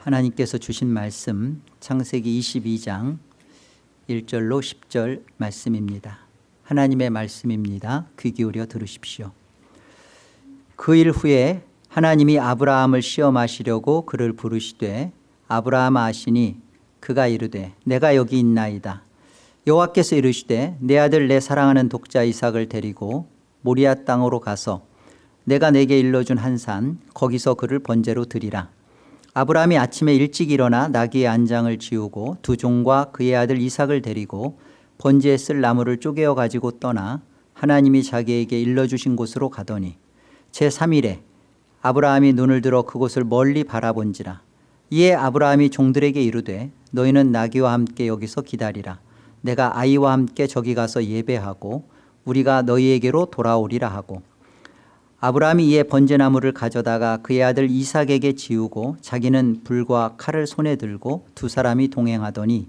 하나님께서 주신 말씀 창세기 22장 1절로 10절 말씀입니다. 하나님의 말씀입니다. 귀 기울여 들으십시오. 그 일 후에 하나님이 아브라함을 시험하시려고 그를 부르시되 아브라함 아시니 그가 이르되 내가 여기 있나이다. 여호와께서 이르시되 내 아들 내 사랑하는 독자 이삭을 데리고 모리아 땅으로 가서 내가 내게 일러준 한 산 거기서 그를 번제로 드리라. 아브라함이 아침에 일찍 일어나 나귀의 안장을 지우고 두 종과 그의 아들 이삭을 데리고 번제에 쓸 나무를 쪼개어 가지고 떠나 하나님이 자기에게 일러주신 곳으로 가더니 제3일에 아브라함이 눈을 들어 그곳을 멀리 바라본지라. 이에 아브라함이 종들에게 이르되 너희는 나귀와 함께 여기서 기다리라. 내가 아이와 함께 저기 가서 예배하고 우리가 너희에게로 돌아오리라 하고 아브라함이 이에 번제나무를 가져다가 그의 아들 이삭에게 지우고 자기는 불과 칼을 손에 들고 두 사람이 동행하더니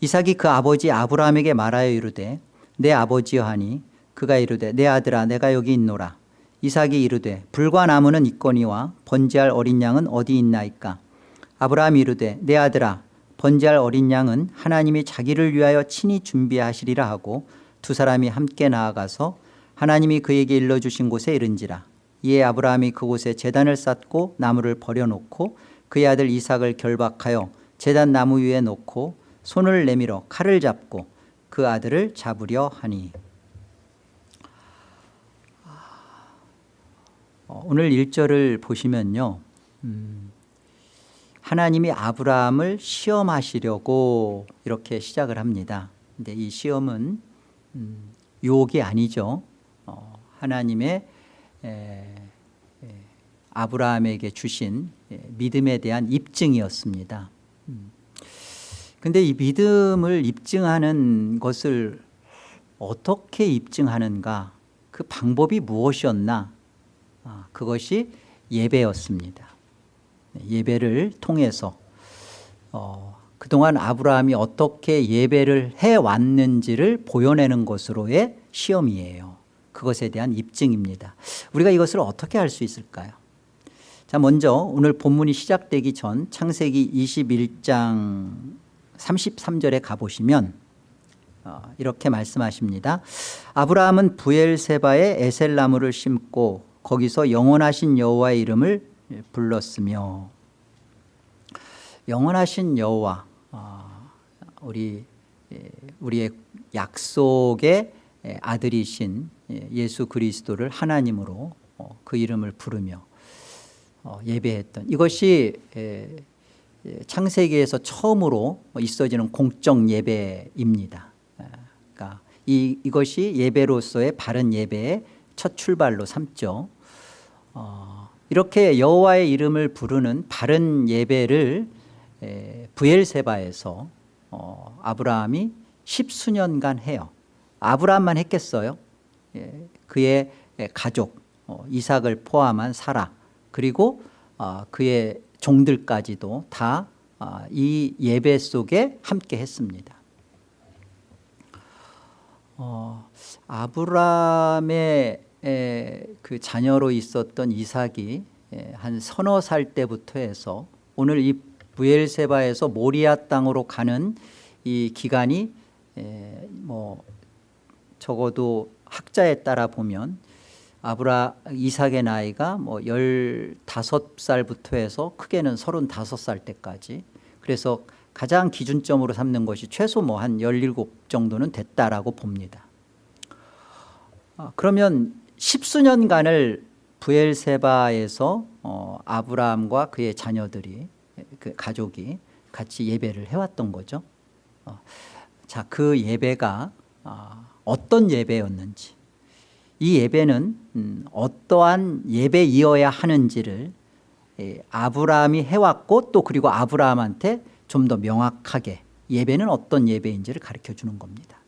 이삭이 그 아버지 아브라함에게 말하여 이르되 내 아버지여 하니 그가 이르되 내 아들아 내가 여기 있노라. 이삭이 이르되 불과 나무는 있거니와 번제할 어린 양은 어디 있나이까? 아브라함이 이르되 내 아들아 번제할 어린 양은 하나님이 자기를 위하여 친히 준비하시리라 하고 두 사람이 함께 나아가서 하나님이 그에게 일러주신 곳에 이른지라 이에 아브라함이 그곳에 재단을 쌓고 나무를 버려놓고 그의 아들 이삭을 결박하여 재단 나무 위에 놓고 손을 내밀어 칼을 잡고 그 아들을 잡으려 하니. 어, 오늘 1절을 보시면요. 음, 하나님이 아브라함을 시험하시려고 이렇게 시작을 합니다. 근데 이 시험은 음, 유혹이 아니죠. 어, 하나님의 아브라함에게 주신 믿음에 대한 입증이었습니다. 그런데 이 믿음을 입증하는 것을 어떻게 입증하는가? 그 방법이 무엇이었나? 아, 그것이 예배였습니다. 예배를 통해서 어, 그동안 아브라함이 어떻게 예배를 해왔는지를 보여내는 것으로의 시험이에요 그것에 대한 입증입니다. 우리가 이것을 어떻게 할 수 있을까요? 자 먼저 오늘 본문이 시작되기 전 창세기 21장 33절에 가보시면 어, 이렇게 말씀하십니다. 아브라함은 부엘세바에 에셀나무를 심고 거기서 영원하신 여호와의 이름을 불렀으며 영원하신 여호와 어, 우리 우리의 약속의 아들이신 예수 그리스도를 하나님으로 어, 그 이름을 부르며 어, 예배했던 이것이 창세기에서 처음으로 있어지는 공적 예배입니다. 그러니까 이, 이것이 예배로서의 바른 예배의 첫 출발로 삼죠. 어, 이렇게 여호와의 이름을 부르는 바른 예배를 부엘세바에서 어, 아브라함이 십수년간 해요. 아브라함만 했겠어요? 예, 그의 가족 어, 이삭을 포함한 사라 그리고 어, 그의 종들까지도 다이 어, 예배 속에 함께 했습니다. 어, 아브라함의 에, 그 자녀로 있었던 이삭이 에, 한 서너 살 때부터 해서 오늘 이 부엘세바에서 모리아 땅으로 가는 이 기간이 에, 뭐 적어도 학자에 따라 보면 아브라 이삭의 나이가 뭐 15살부터 해서 크게는 35살 때까지 그래서 가장 기준점으로 삼는 것이 최소 뭐 한 17 정도는 됐다라고 봅니다. 아, 그러면 십수년간을 부엘세바에서 어, 아브라함과 그의 자녀들이 그 가족이 같이 예배를 해왔던 거죠. 어, 자, 그 예배가 어, 어떤 예배였는지 이 예배는 음, 어떠한 예배이어야 하는지를 예, 아브라함이 해왔고 또 그리고 아브라함한테 좀 더 명확하게 예배는 어떤 예배인지를 가르쳐 주는 겁니다.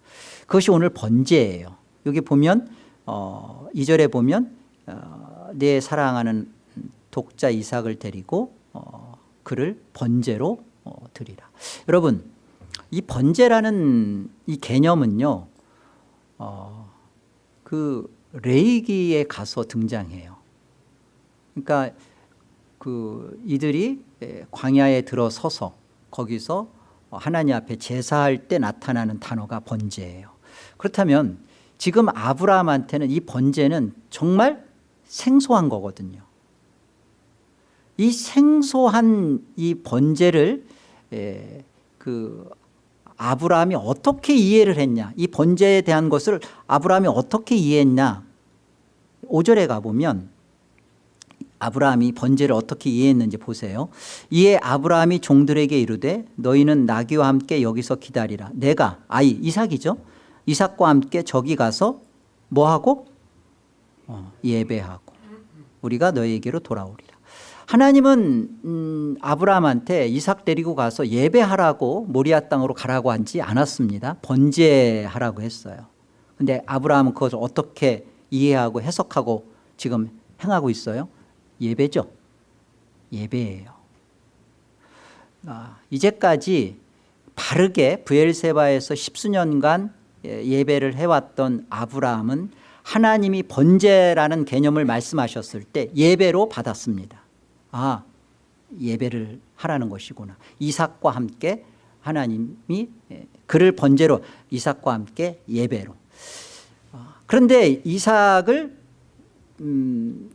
그것이 오늘 번제예요. 여기 보면 어, 2절에 보면 어, 내 사랑하는 독자 이삭을 데리고 어, 그를 번제로 어, 드리라. 여러분 이 번제라는 이 개념은요 어, 그 레이기에 가서 등장해요. 그러니까 그 이들이 에, 광야에 들어서서 거기서 하나님 앞에 제사할 때 나타나는 단어가 번제예요. 그렇다면 지금 아브라함한테는 이 번제는 정말 생소한 거거든요. 이 생소한 이 번제를 에, 그 아브라함이 어떻게 이해를 했냐? 이 번제에 대한 것을 아브라함이 어떻게 이해했냐? 5절에 가보면 아브라함이 번제를 어떻게 이해했는지 보세요. 이에 아브라함이 종들에게 이르되 너희는 나귀와 함께 여기서 기다리라. 내가 아이 이삭이죠? 이삭과 함께 저기 가서 뭐하고? 어, 예배하고. 우리가 너희에게로 돌아오리라 하나님은 음, 아브라함한테 이삭 데리고 가서 예배하라고 모리아 땅으로 가라고 하지 않았습니다. 번제하라고 했어요. 근데 아브라함은 그것을 어떻게 이해하고 해석하고 지금 행하고 있어요? 예배죠. 예배예요. 아, 이제까지 바르게 부엘세바에서 십수년간 예, 예배를 해왔던 아브라함은 하나님이 번제라는 개념을 말씀하셨을 때 예배로 받았습니다 아 예배를 하라는 것이구나. 이삭과 함께 하나님이 예, 그를 번제로 이삭과 함께 예배로. 아, 그런데 이삭을 음,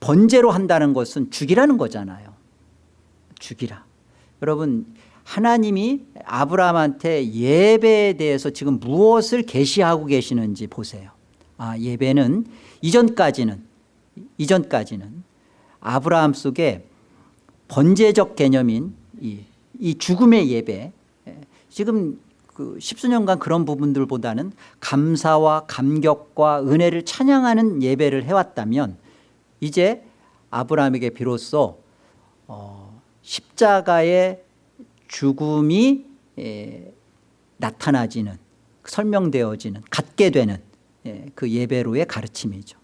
번제로 한다는 것은 죽이라는 거잖아요. 죽이라. 여러분 하나님이 아브라함한테 예배에 대해서 지금 무엇을 계시하고 계시는지 보세요. 아 예배는 이전까지는 이전까지는 아브라함 속에 번제적 개념인 이, 이 죽음의 예배. 예, 지금 그 십수년간 그런 부분들보다는 감사와 감격과 은혜를 찬양하는 예배를 해왔다면 이제 아브라함에게 비로소 어, 십자가의 죽음이 에, 나타나지는 설명되어지는 갖게 되는 예, 그 예배로의 가르침이죠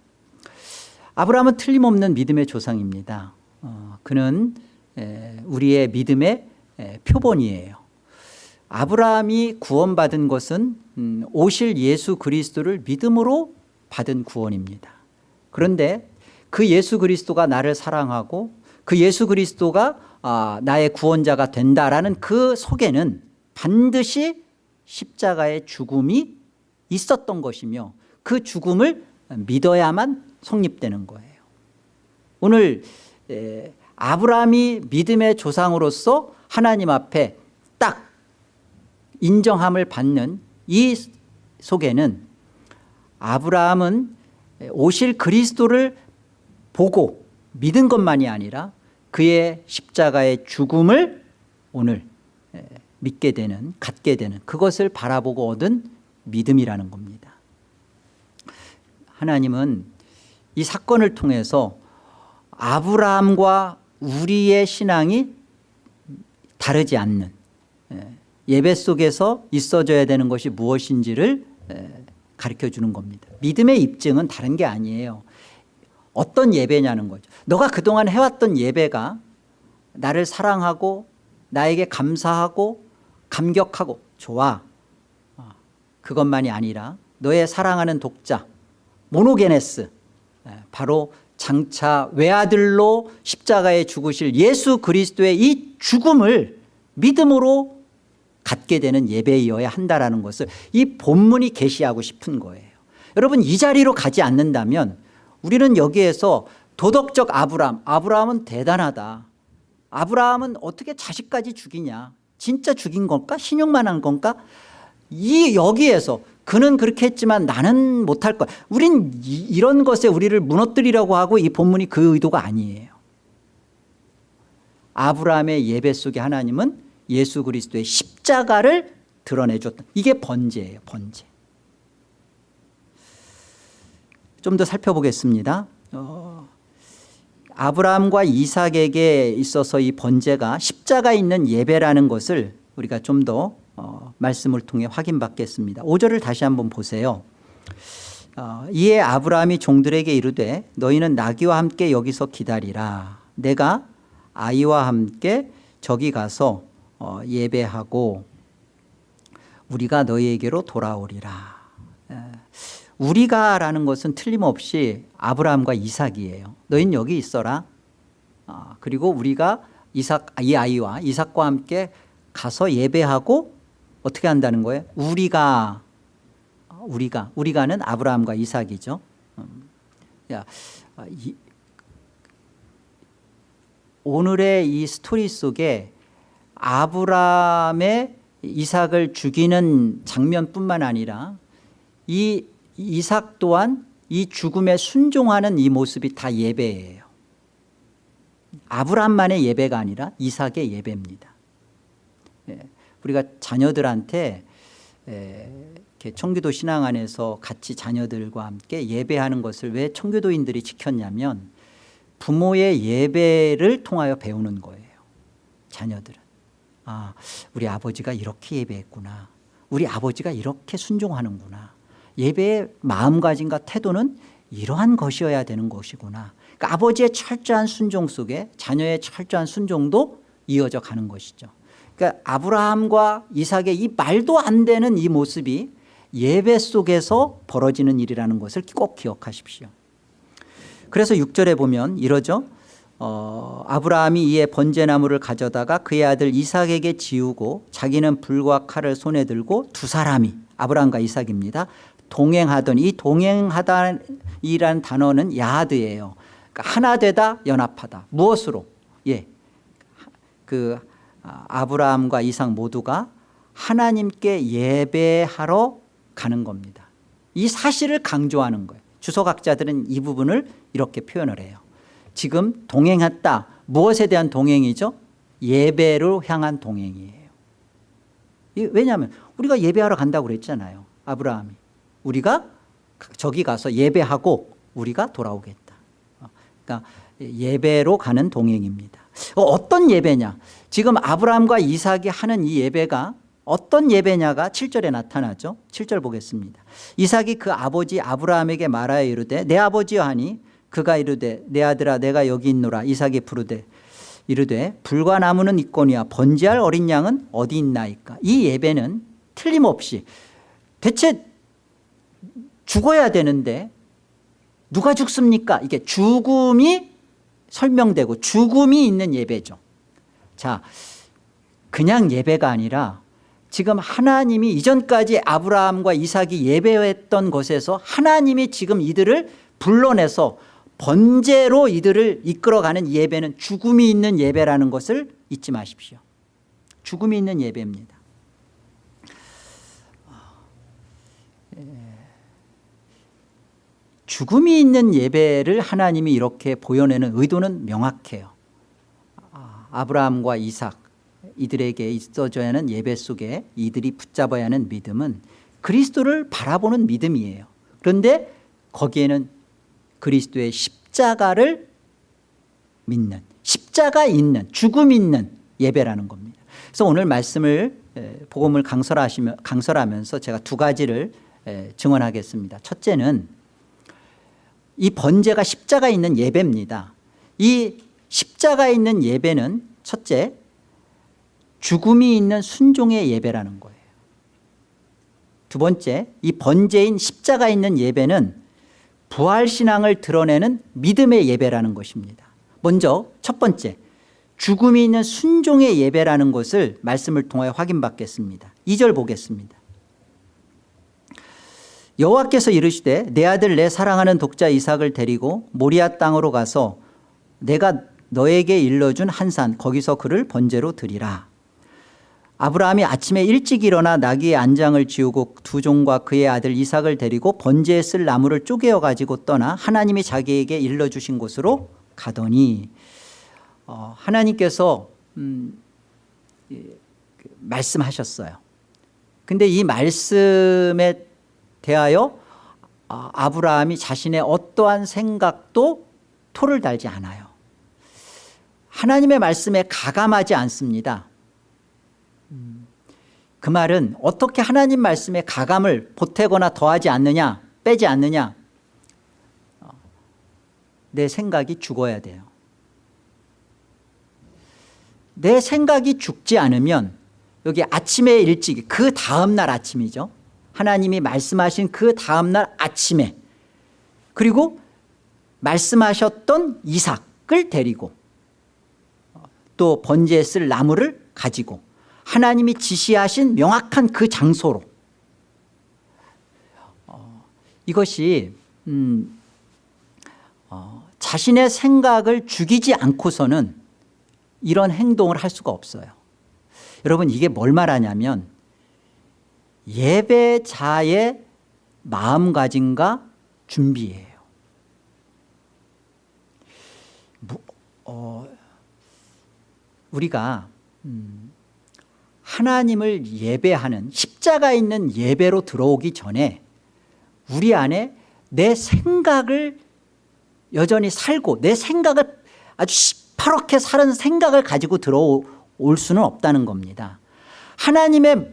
아브라함은 틀림없는 믿음의 조상입니다. 어, 그는 에, 우리의 믿음의 에, 표본이에요. 아브라함이 구원받은 것은 음, 오실 예수 그리스도를 믿음으로 받은 구원입니다. 그런데 그 예수 그리스도가 나를 사랑하고 그 예수 그리스도가 아, 나의 구원자가 된다라는 그 속에는 반드시 십자가의 죽음이 있었던 것이며 그 죽음을 믿어야만 성립되는 거예요. 오늘 에, 아브라함이 믿음의 조상으로서 하나님 앞에 딱 인정함을 받는 이 속에는 아브라함은 오실 그리스도를 보고 믿은 것만이 아니라 그의 십자가의 죽음을 오늘 믿게 되는 갖게 되는 그것을 바라보고 얻은 믿음이라는 겁니다. 하나님은 이 사건을 통해서 아브라함과 우리의 신앙이 다르지 않는 예배 속에서 있어져야 되는 것이 무엇인지를 가르쳐 주는 겁니다. 믿음의 입증은 다른 게 아니에요. 어떤 예배냐는 거죠. 너가 그동안 해왔던 예배가 나를 사랑하고 나에게 감사하고 감격하고 좋아. 어, 그것만이 아니라 너의 사랑하는 독자 모노게네스 바로 장차 외아들로 십자가에 죽으실 예수 그리스도의 이 죽음을 믿음으로 갖게 되는 예배이어야 한다는 것을 이 본문이 계시하고 싶은 거예요. 여러분 이 자리로 가지 않는다면 우리는 여기에서 도덕적 아브라함 아브라함은 대단하다. 아브라함은 어떻게 자식까지 죽이냐? 진짜 죽인 건가? 신용만 한 건가? 이 여기에서 그는 그렇게 했지만 나는 못할 거야 우린 이, 런 것에 우리를 무너뜨리려고 하고 이 본문이 그 의도가 아니에요. 아브라함의 예배 속에 하나님은 예수 그리스도의 십자가를 드러내줬다 이게 번제예요 번제. 좀 더 살펴보겠습니다. 어, 아브라함과 이삭에게 있어서 이 번제가 십자가 있는 예배라는 것을 우리가 좀 더 어, 말씀을 통해 확인받겠습니다. 5절을 다시 한번 보세요. 어, 이에 아브라함이 종들에게 이르되 너희는 나귀와 함께 여기서 기다리라. 내가 아이와 함께 저기 가서 어, 예배하고 우리가 너희에게로 돌아오리라. 우리가 라는 것은 틀림없이 아브라함과 이삭이에요 너희는 여기 있어라. 아, 그리고 우리가 이삭 이 아이와 이삭과 함께 가서 예배하고 어떻게 한다는 거예요? 우리가 우리가 우리가는 아브라함과 이삭이죠. 음. 야, 아, 이, 오늘의 이 스토리 속에 아브라함의 이삭을 죽이는 장면뿐만 아니라 이 이삭 또한 이 죽음에 순종하는 이 모습이 다 예배예요. 아브라함만의 예배가 아니라 이삭의 예배입니다. 예, 우리가 자녀들한테 이렇게 청교도 신앙 안에서 같이 자녀들과 함께 예배하는 것을 왜 청교도인들이 지켰냐면 부모의 예배를 통하여 배우는 거예요. 자녀들은. 아, 우리 아버지가 이렇게 예배했구나. 우리 아버지가 이렇게 순종하는구나. 예배의 마음가짐과 태도는 이러한 것이어야 되는 것이구나. 그러니까 아버지의 철저한 순종 속에 자녀의 철저한 순종도 이어져 가는 것이죠. 그러니까 아브라함과 이삭의 이 말도 안 되는 이 모습이 예배 속에서 벌어지는 일이라는 것을 꼭 기억하십시오. 그래서 6절에 보면 이러죠. 어, 아브라함이 이에 번제나무를 가져다가 그의 아들 이삭에게 지우고 자기는 불과 칼을 손에 들고 두 사람이 아브라함과 이삭입니다. 동행하던 이 동행하다이란 단어는 야하드예요. 그러니까 하나 되다 연합하다. 무엇으로? 예. 그 아브라함과 이삭 모두가 하나님께 예배하러 가는 겁니다. 이 사실을 강조하는 거예요. 주석학자들은 이 부분을 이렇게 표현을 해요. 지금 동행했다. 무엇에 대한 동행이죠? 예배로 향한 동행이에요. 왜냐하면 우리가 예배하러 간다고 그랬잖아요. 아브라함이. 우리가 저기 가서 예배하고 우리가 돌아오겠다. 그러니까 예배로 가는 동행입니다. 어떤 예배냐? 지금 아브라함과 이삭이 하는 이 예배가 어떤 예배냐가 7절에 나타나죠. 7절 보겠습니다. 이삭이 그 아버지 아브라함에게 말하여 이르되 내 아버지여 하니 그가 이르되 내 아들아 내가 여기 있노라 이삭이 부르되 이르되 불과 나무는 있거니와 번제할 어린 양은 어디 있나이까 이 예배는 틀림없이 대체 죽어야 되는데 누가 죽습니까 이게 죽음이 설명되고 죽음이 있는 예배죠 자 그냥 예배가 아니라 지금 하나님이 이전까지 아브라함과 이삭이 예배했던 것에서 하나님이 지금 이들을 불러내서 번제로 이들을 이끌어가는 예배는 죽음이 있는 예배라는 것을 잊지 마십시오. 죽음이 있는 예배입니다. 죽음이 있는 예배를 하나님이 이렇게 보여내는 의도는 명확해요. 아, 아브라함과 이삭 이들에게 있어져야 하는 예배 속에 이들이 붙잡아야 하는 믿음은 그리스도를 바라보는 믿음이에요. 그런데 거기에는 그리스도의 십자가를 믿는 십자가 있는 죽음 있는 예배라는 겁니다. 그래서 오늘 말씀을 복음을 강설하시며, 강설하면서 제가 두 가지를 증언하겠습니다. 첫째는 이 번제가 십자가 있는 예배입니다. 이 십자가 있는 예배는 첫째 죽음이 있는 순종의 예배라는 거예요. 두 번째 이 번제인 십자가 있는 예배는 부활신앙을 드러내는 믿음의 예배라는 것입니다. 먼저 첫 번째 죽음이 있는 순종의 예배라는 것을 말씀을 통해 확인받겠습니다. 2절 보겠습니다. 여호와께서 이르시되 내 아들 내 사랑하는 독자 이삭을 데리고 모리아 땅으로 가서 내가 너에게 일러준 한 산 거기서 그를 번제로 드리라. 아브라함이 아침에 일찍 일어나 나귀의 안장을 지우고 두 종과 그의 아들 이삭을 데리고 번제에 쓸 나무를 쪼개어 가지고 떠나 하나님이 자기에게 일러주신 곳으로 가더니 어, 하나님께서 음, 그 말씀하셨어요. 근데 이 말씀에 대하여 아, 아브라함이 자신의 어떠한 생각도 토를 달지 않아요 하나님의 말씀에 가감하지 않습니다. 그 말은 어떻게 하나님 말씀에 가감을 보태거나 더하지 않느냐 빼지 않느냐 내 생각이 죽어야 돼요. 내 생각이 죽지 않으면 여기 아침에 일찍 그 다음날 아침이죠. 하나님이 말씀하신 그 다음날 아침에. 그리고 말씀하셨던 이삭을 데리고 또 번제에 쓸 나무를 가지고 하나님이 지시하신 명확한 그 장소로. 어, 이것이 음, 어, 자신의 생각을 죽이지 않고서는 이런 행동을 할 수가 없어요. 여러분 이게 뭘 말하냐면 예배자의 마음가짐과 준비예요. 뭐, 어, 우리가 음, 하나님을 예배하는 십자가 있는 예배로 들어오기 전에 우리 안에 내 생각을 여전히 살고 내 생각을 아주 시퍼렇게 사는 생각을 가지고 들어올 수는 없다는 겁니다. 하나님의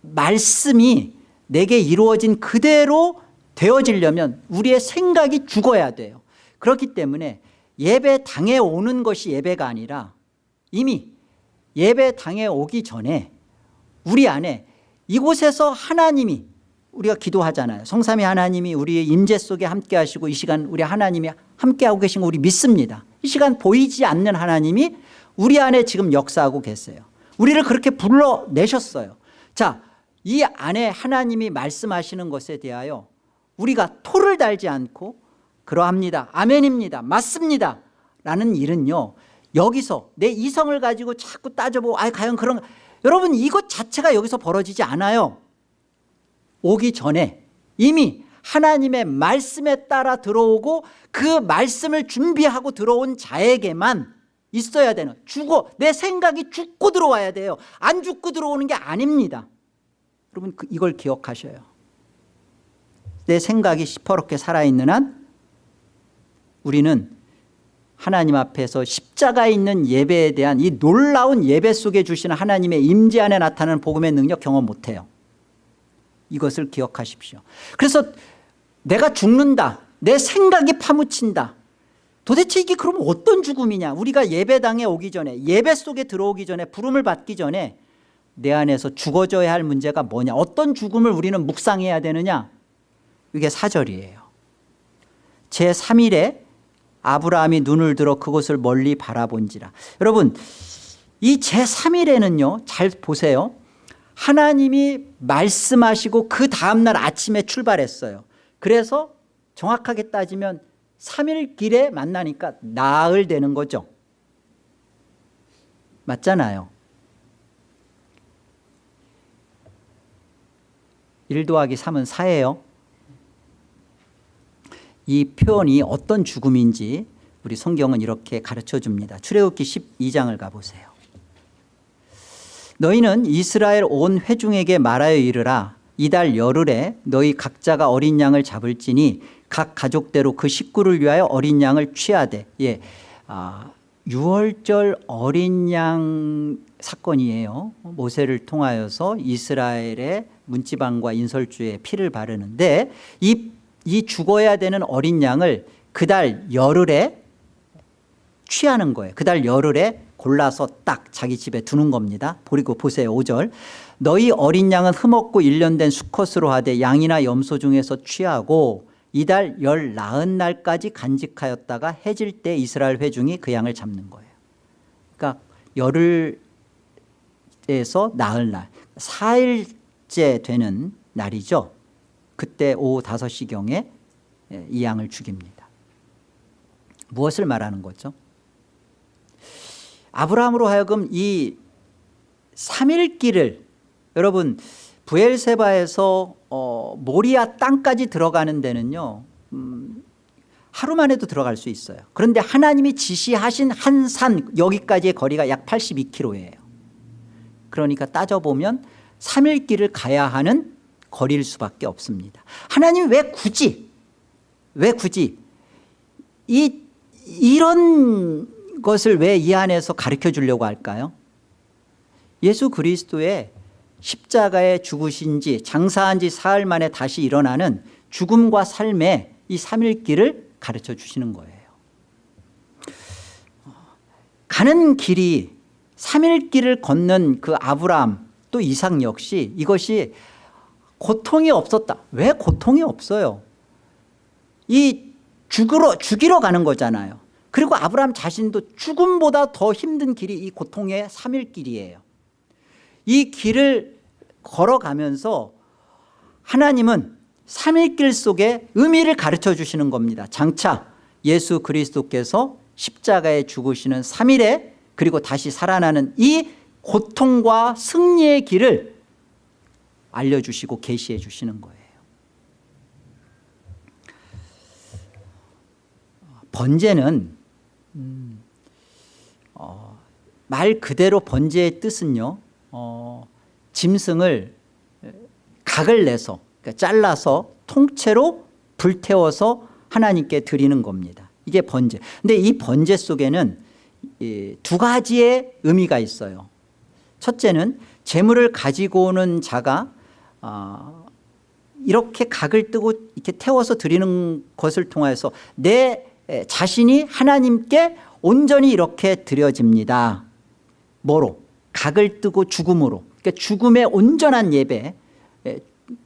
말씀이 내게 이루어진 그대로 되어지려면 우리의 생각이 죽어야 돼요. 그렇기 때문에 예배당에 오는 것이 예배가 아니라 이미 예배당에 오기 전에 우리 안에 이곳에서 하나님이 우리가 기도하잖아요. 성삼위 하나님이 우리의 임재 속에 함께 하시고 이 시간 우리 하나님이 함께하고 계신 거 우리 믿습니다. 이 시간 보이지 않는 하나님이 우리 안에 지금 역사하고 계세요. 우리를 그렇게 불러내셨어요. 자 이 안에 하나님이 말씀하시는 것에 대하여 우리가 토를 달지 않고 그러합니다. 아멘입니다. 맞습니다. 라는 일은요 여기서 내 이성을 가지고 자꾸 따져보고 아 과연 그런 여러분 이것 자체가 여기서 벌어지지 않아요. 오기 전에 이미 하나님의 말씀에 따라 들어오고 그 말씀을 준비하고 들어온 자에게만 있어야 되는 죽어 내 생각이 죽고 들어와야 돼요. 안 죽고 들어오는 게 아닙니다. 여러분 그 이걸 기억하셔요. 내 생각이 시퍼렇게 살아있는 한 우리는 하나님 앞에서 십자가에 있는 예배에 대한 이 놀라운 예배 속에 주시는 하나님의 임재 안에 나타나는 복음의 능력 경험 못해요. 이것을 기억하십시오. 그래서 내가 죽는다 내 생각이 파묻힌다. 도대체 이게 그럼 어떤 죽음이냐? 우리가 예배당에 오기 전에 예배 속에 들어오기 전에 부름을 받기 전에 내 안에서 죽어져야 할 문제가 뭐냐? 어떤 죽음을 우리는 묵상해야 되느냐? 이게 사절이에요. 제3일에 아브라함이 눈을 들어 그곳을 멀리 바라본지라. 여러분 이 제3일에는요 잘 보세요. 하나님이 말씀하시고 그 다음날 아침에 출발했어요. 그래서 정확하게 따지면 3일 길에 만나니까 나흘 되는 거죠. 맞잖아요. 1 더하기 3은 4예요 이 표현이 어떤 죽음인지 우리 성경은 이렇게 가르쳐 줍니다. 출애굽기 12장을 가보세요 너희는 이스라엘 온 회중에게 말하여 이르라. 이달 열흘에 너희 각자가 어린 양을 잡을지니 각 가족대로 그 식구를 위하여 어린 양을 취하되. 예, 아, 6월절 어린 양 사건이에요. 모세를 통하여서 이스라엘의 문지방과 인설주에 피를 바르는데 이, 이 죽어야 되는 어린 양을 그달 열흘에 취하는 거예요. 그달 열흘에 골라서 딱 자기 집에 두는 겁니다. 그리고 보세요 5절. 너희 어린 양은 흠없고 일련된 수컷으로 하되 양이나 염소 중에서 취하고 이달 열 나흔 날까지 간직하였다가 해질 때 이스라엘 회중이 그 양을 잡는 거예요. 그러니까 열흘에서 나흘 날 4일째 되는 날이죠 그때 오후 5시경에 이 양을 죽입니다. 무엇을 말하는 거죠? 아브라함으로 하여금 이 3일 길을 여러분 부엘세바에서 어, 모리아 땅까지 들어가는 데는요 음, 하루만 해도 들어갈 수 있어요. 그런데 하나님이 지시하신 한 산 여기까지의 거리가 약 82km예요. 그러니까 따져보면 3일 길을 가야 하는 거리일 수밖에 없습니다. 하나님 왜 굳이 왜 굳이 이 이런 것을 왜 이 안에서 가르쳐 주려고 할까요? 예수 그리스도의 십자가에 죽으신 지 장사한 지 사흘 만에 다시 일어나는 죽음과 삶의 이 3일길을 가르쳐 주시는 거예요. 가는 길이 3일길을 걷는 그 아브라함 또 이삭 역시 이것이 고통이 없었다. 왜 고통이 없어요? 이 죽으러, 죽이러 가는 거잖아요. 그리고 아브라함 자신도 죽음보다 더 힘든 길이 이 고통의 3일 길이에요. 이 길을 걸어가면서 하나님은 3일 길 속에 의미를 가르쳐 주시는 겁니다. 장차 예수 그리스도께서 십자가에 죽으시는 3일에 그리고 다시 살아나는 이 고통과 승리의 길을 알려주시고 계시해 주시는 거예요. 번제는 음, 어, 말 그대로 번제의 뜻은요 어, 짐승을 각을 내서 그러니까 잘라서 통째로 불태워서 하나님께 드리는 겁니다. 이게 번제. 근데 이 번제 속에는 이, 두 가지의 의미가 있어요. 첫째는 재물을 가지고 오는 자가 어, 이렇게 각을 뜨고 이렇게 태워서 드리는 것을 통해서 내 자신이 하나님께 온전히 이렇게 드려집니다. 뭐로? 각을 뜨고 죽음으로. 그러니까 죽음의 온전한 예배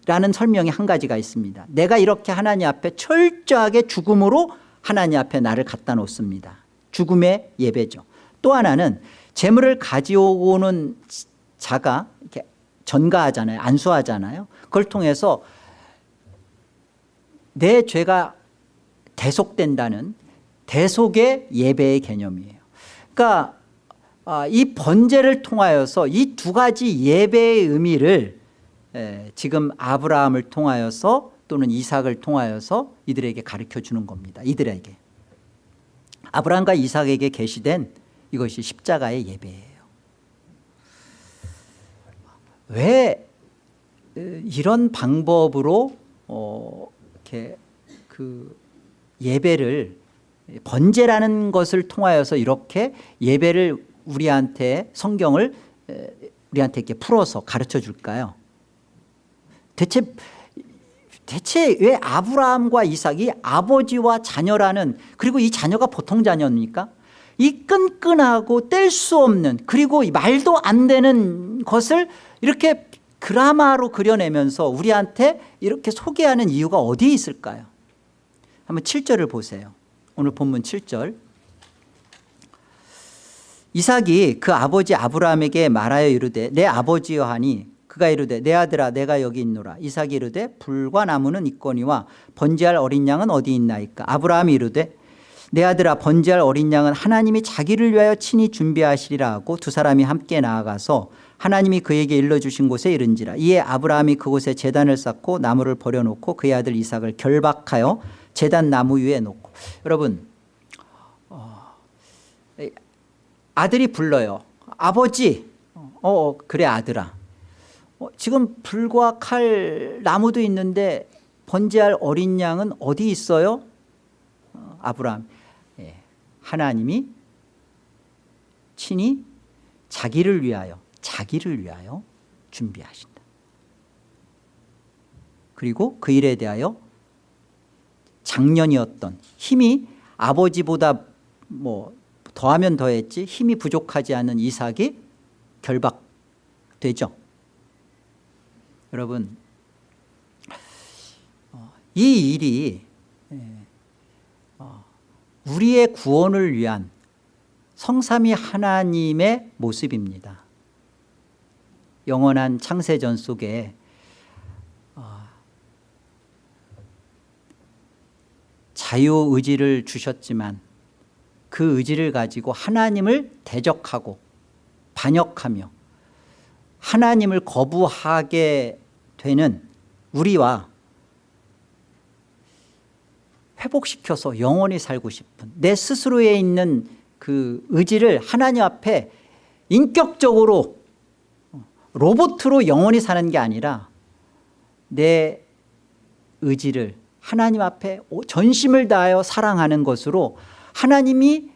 라는 설명이 한 가지가 있습니다. 내가 이렇게 하나님 앞에 철저하게 죽음으로 하나님 앞에 나를 갖다 놓습니다. 죽음의 예배죠. 또 하나는 재물을 가져오는 자가 전가하잖아요. 안수하잖아요. 그걸 통해서 내 죄가 대속된다는 대속의 예배의 개념이에요. 그러니까 아, 이 번제를 통하여서 이 두 가지 예배의 의미를 지금 아브라함을 통하여서 또는 이삭을 통하여서 이들에게 가르쳐 주는 겁니다. 이들에게. 아브라함과 이삭에게 계시된 이것이 십자가의 예배예요 왜 이런 방법으로 어, 이렇게 그 예배를 번제라는 것을 통하여서 이렇게 예배를 우리한테 성경을 우리한테 이렇게 풀어서 가르쳐 줄까요? 대체 대체 왜 아브라함과 이삭이 아버지와 자녀라는 그리고 이 자녀가 보통 자녀입니까? 이 끈끈하고 뗄 수 없는 그리고 말도 안 되는 것을 이렇게 드라마로 그려내면서 우리한테 이렇게 소개하는 이유가 어디에 있을까요? 한번 7절을 보세요. 오늘 본문 7절 이삭이 그 아버지 아브라함에게 말하여 이르되 내 아버지여 하니 그가 이르되 내 아들아 내가 여기 있노라 이삭이 이르되 불과 나무는 있거니와 번제할 어린 양은 어디 있나이까 아브라함이 이르되 내 아들아 번제할 어린 양은 하나님이 자기를 위하여 친히 준비하시리라 하고 두 사람이 함께 나아가서 하나님이 그에게 일러주신 곳에 이른지라. 이에 아브라함이 그곳에 재단을 쌓고 나무를 버려놓고 그의 아들 이삭을 결박하여 재단 나무 위에 놓고. 여러분 어, 아들이 불러요. 아버지! 어, 어 그래 아들아. 어, 지금 불과 칼 나무도 있는데 번제할 어린 양은 어디 있어요? 어, 아브라함. 예, 하나님이 친히 자기를 위하여 자기를 위하여 준비하신다. 그리고 그 일에 대하여 작년이었던 힘이 아버지보다 뭐 더하면 더했지 힘이 부족하지 않은 이삭이 결박되죠. 여러분 어, 이 일이 예, 어, 우리의 구원을 위한 성삼위 하나님의 모습입니다 영원한 창세전 속에 자유의지를 주셨지만 그 의지를 가지고 하나님을 대적하고 반역하며 하나님을 거부하게 되는 우리와 회복시켜서 영원히 살고 싶은 내 스스로에 있는 그 의지를 하나님 앞에 인격적으로 로봇으로 영원히 사는 게 아니라 내 의지를 하나님 앞에 전심을 다하여 사랑하는 것으로 하나님이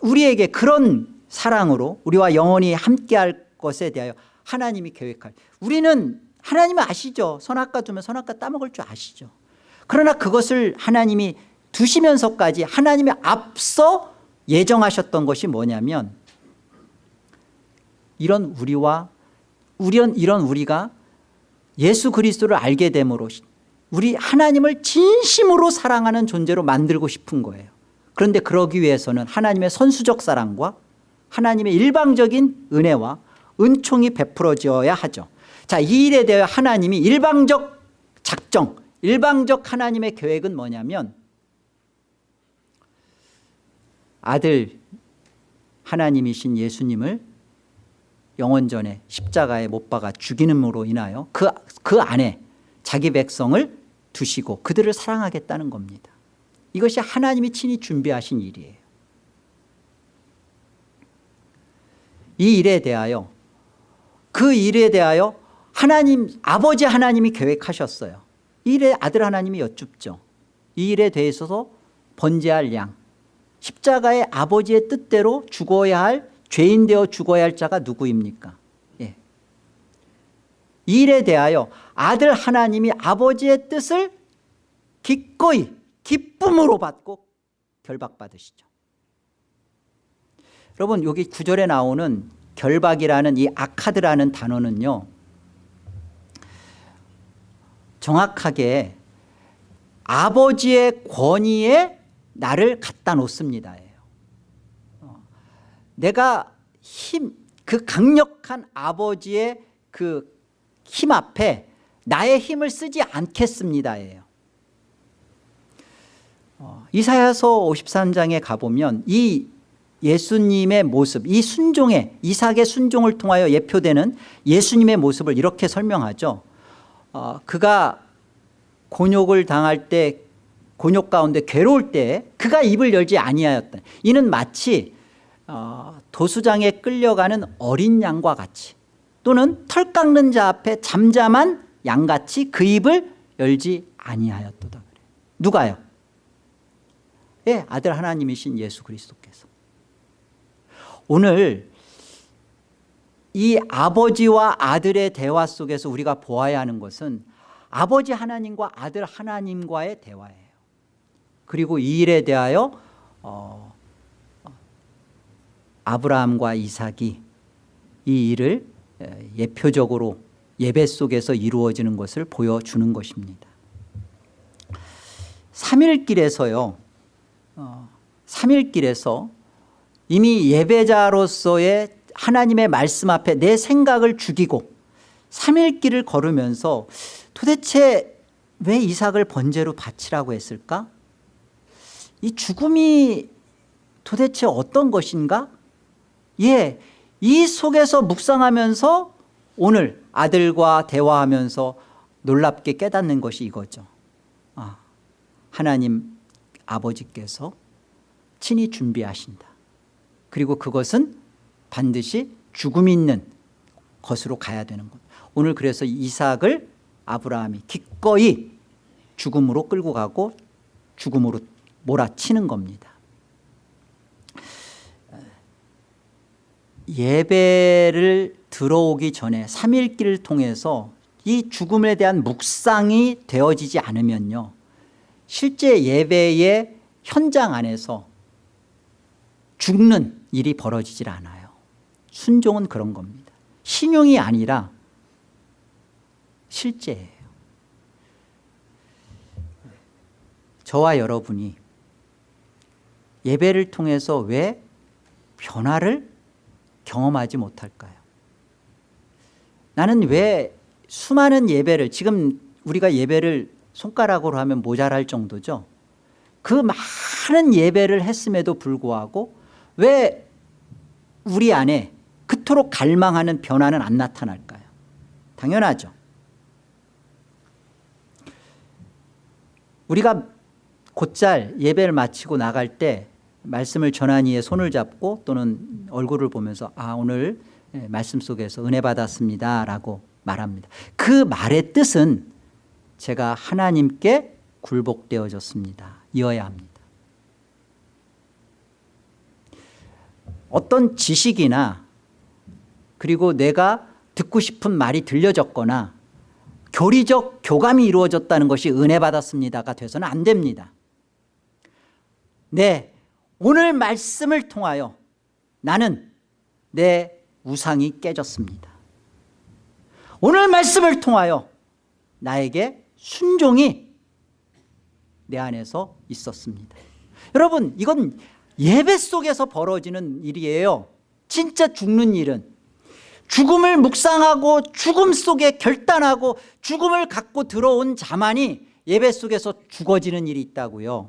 우리에게 그런 사랑으로 우리와 영원히 함께할 것에 대하여 하나님이 계획할. 우리는 하나님을 아시죠? 선악과 두면 선악과 따먹을 줄 아시죠? 그러나 그것을 하나님이 두시면서까지 하나님이 앞서 예정하셨던 것이 뭐냐면 이런 우리와 이런 우리가 예수 그리스도를 알게 됨으로 우리 하나님을 진심으로 사랑하는 존재로 만들고 싶은 거예요. 그런데 그러기 위해서는 하나님의 선수적 사랑과 하나님의 일방적인 은혜와 은총이 베풀어져야 하죠. 자, 이 일에 대해 하나님이 일방적 작정 일방적 하나님의 계획은 뭐냐면 아들 하나님이신 예수님을 영원전에 십자가에 못 박아 죽이는으로 인하여 그, 그 안에 자기 백성을 두시고 그들을 사랑하겠다는 겁니다. 이것이 하나님이 친히 준비하신 일이에요. 이 일에 대하여 그 일에 대하여 하나님 아버지 하나님이 계획하셨어요. 이 일에 아들 하나님이 여쭙죠. 이 일에 대해서도 번제할 양 십자가의 아버지의 뜻대로 죽어야 할 죄인 되어 죽어야 할 자가 누구입니까? 예. 이 일에 대하여 아들 하나님이 아버지의 뜻을 기꺼이 기쁨으로 받고 결박받으시죠. 여러분 여기 구절에 나오는 결박이라는 이 아카드라는 단어는요 정확하게 아버지의 권위에 나를 갖다 놓습니다. 어, 내가 힘, 그 강력한 아버지의 그 힘 앞에 나의 힘을 쓰지 않겠습니다예요. 어, 이사야서 53장에 가보면 이 예수님의 모습 이 순종의 이삭의 순종을 통하여 예표되는 예수님의 모습을 이렇게 설명하죠. 어, 그가 곤욕을 당할 때 곤욕 가운데 괴로울 때 그가 입을 열지 아니하였다. 이는 마치 어, 도수장에 끌려가는 어린 양과 같이 또는 털 깎는 자 앞에 잠잠한 양같이 그 입을 열지 아니하였도다. 그래 누가요? 예, 아들 하나님이신 예수 그리스도께서. 오늘 이 아버지와 아들의 대화 속에서 우리가 보아야 하는 것은 아버지 하나님과 아들 하나님과의 대화예요. 그리고 이 일에 대하여 어, 아브라함과 이삭이 이 일을 예표적으로 예배 속에서 이루어지는 것을 보여주는 것입니다 3일길에서요 어, 3일길에서 이미 예배자로서의 하나님의 말씀 앞에 내 생각을 죽이고 3일길을 걸으면서 도대체 왜 이삭을 번제로 바치라고 했을까? 이 죽음이 도대체 어떤 것인가? 예, 이 속에서 묵상하면서 오늘 아들과 대화하면서 놀랍게 깨닫는 것이 이거죠. 아, 하나님 아버지께서 친히 준비하신다. 그리고 그것은 반드시 죽음 있는 것으로 가야 되는 것. 오늘 그래서 이삭을 아브라함이 기꺼이 죽음으로 끌고 가고 죽음으로 몰아치는 겁니다. 예배를 들어오기 전에 3일길을 통해서 이 죽음에 대한 묵상이 되어지지 않으면요. 실제 예배의 현장 안에서 죽는 일이 벌어지질 않아요. 순종은 그런 겁니다. 신용이 아니라 실제예요. 저와 여러분이 예배를 통해서 왜 변화를 경험하지 못할까요? 나는 왜 수많은 예배를 지금 우리가 예배를 손가락으로 하면 모자랄 정도죠? 그 많은 예배를 했음에도 불구하고 왜 우리 안에 그토록 갈망하는 변화는 안 나타날까요? 당연하죠. 우리가 곧잘 예배를 마치고 나갈 때 말씀을 전한 이의 손을 잡고 또는 얼굴을 보면서 아 오늘 예, 말씀 속에서 은혜 받았습니다 라고 말합니다. 그 말의 뜻은 제가 하나님께 굴복되어졌습니다. 이어야 합니다. 어떤 지식이나 그리고 내가 듣고 싶은 말이 들려졌거나 교리적 교감이 이루어졌다는 것이 은혜 받았습니다가 돼서는 안 됩니다. 네, 오늘 말씀을 통하여 나는 내 우상이 깨졌습니다. 오늘 말씀을 통하여 나에게 순종이 내 안에서 있었습니다. 여러분 이건 예배 속에서 벌어지는 일이에요. 진짜 죽는 일은 죽음을 묵상하고 죽음 속에 결단하고 죽음을 갖고 들어온 자만이 예배 속에서 죽어지는 일이 있다고요.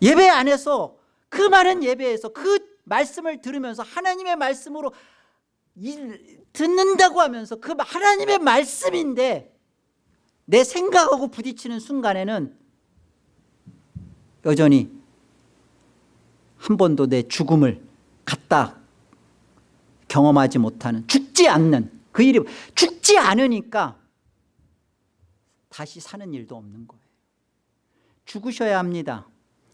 예배 안에서 그 많은 예배에서 그 말씀을 들으면서 하나님의 말씀으로 일- 듣는다고 하면서 그 하나님의 말씀인데 내 생각하고 부딪히는 순간에는 여전히 한 번도 내 죽음을 갖다 경험하지 못하는 죽지 않는 그 일이 죽지 않으니까 다시 사는 일도 없는 거예요. 죽으셔야 합니다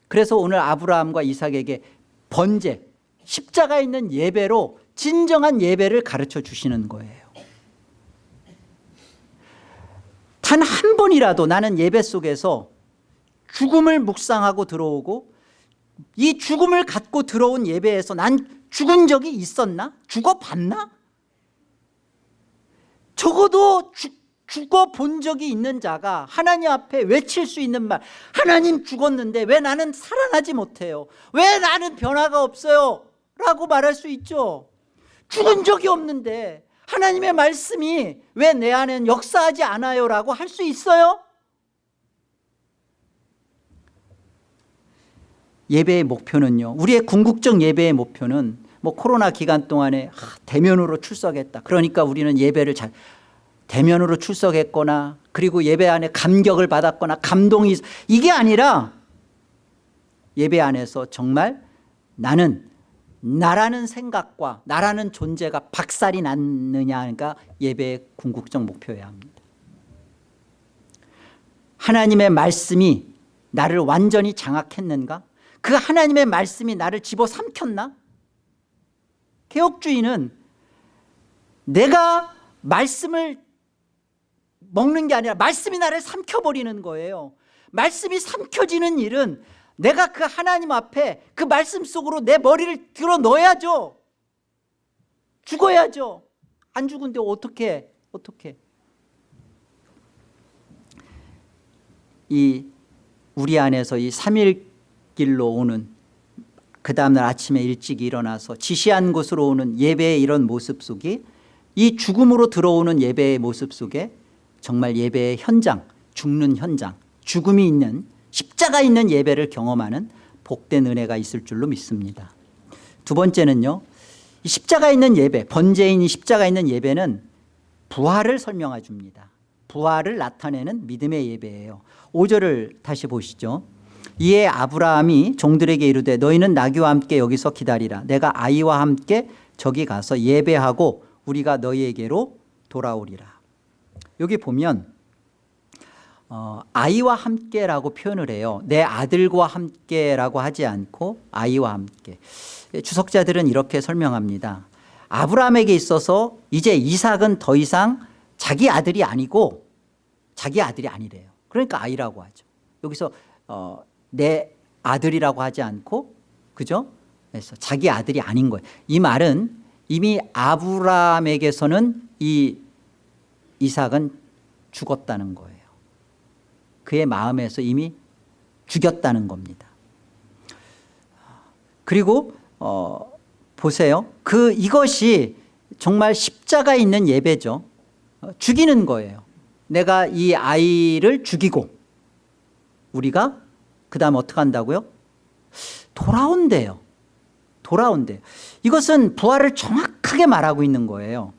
그래서 오늘 아브라함과 이삭에게 번제 십자가 있는 예배로 진정한 예배를 가르쳐 주시는 거예요 단 한 번이라도 나는 예배 속에서 죽음을 묵상하고 들어오고 이 죽음을 갖고 들어온 예배에서 난 죽은 적이 있었나? 죽어봤나? 적어도 죽, 죽어본 적이 있는 자가 하나님 앞에 외칠 수 있는 말 하나님 죽었는데 왜 나는 살아나지 못해요? 왜 나는 변화가 없어요? 라고 말할 수 있죠 죽은 적이 없는데 하나님의 말씀이 왜 내 안엔 역사하지 않아요? 라고 할 수 있어요? 예배의 목표는요 우리의 궁극적 예배의 목표는 뭐 코로나 기간 동안에 하, 대면으로 출석했다 그러니까 우리는 예배를 잘 대면으로 출석했거나 그리고 예배 안에 감격을 받았거나 감동이 있- 이게 아니라 예배 안에서 정말 나는 나라는 생각과 나라는 존재가 박살이 났느냐가 예배의 궁극적 목표여야 합니다. 하나님의 말씀이 나를 완전히 장악했는가? 그 하나님의 말씀이 나를 집어삼켰나? 개혁주의는 내가 말씀을 먹는 게 아니라 말씀이 나를 삼켜버리는 거예요. 말씀이 삼켜지는 일은 내가 그 하나님 앞에 그 말씀 속으로 내 머리를 들어 넣어야죠. 죽어야죠. 안 죽은데 어떻게 어떻게? 이 우리 안에서 이 삼일길로 오는 그 다음날 아침에 일찍 일어나서 지시한 곳으로 오는 예배의 이런 모습 속이 이 죽음으로 들어오는 예배의 모습 속에 정말 예배의 현장 죽는 현장 죽음이 있는 십자가 있는 예배를 경험하는 복된 은혜가 있을 줄로 믿습니다. 두 번째는요 이 십자가 있는 예배 번제인 이 십자가 있는 예배는 부활을 설명해 줍니다. 부활을 나타내는 믿음의 예배예요. 5절을 다시 보시죠. 이에 아브라함이 종들에게 이르되 너희는 나귀와 함께 여기서 기다리라. 내가 아이와 함께 저기 가서 예배하고 우리가 너희에게로 돌아오리라 여기 보면 어, 아이와 함께라고 표현을 해요. 내 아들과 함께라고 하지 않고 아이와 함께. 주석자들은 이렇게 설명합니다. 아브라함에게 있어서 이제 이삭은 더 이상 자기 아들이 아니고 자기 아들이 아니래요. 그러니까 아이라고 하죠. 여기서 어, 내 아들이라고 하지 않고 그죠? 그래서 자기 아들이 아닌 거예요. 이 말은 이미 아브라함에게서는 이 이삭은 죽었다는 거예요. 그의 마음에서 이미 죽였다는 겁니다. 그리고 어, 보세요. 그 이것이 정말 십자가 있는 예배죠. 어, 죽이는 거예요. 내가 이 아이를 죽이고 우리가 그 다음 어떻게 한다고요? 돌아온대요. 돌아온대요 이것은 부활을 정확하게 말하고 있는 거예요.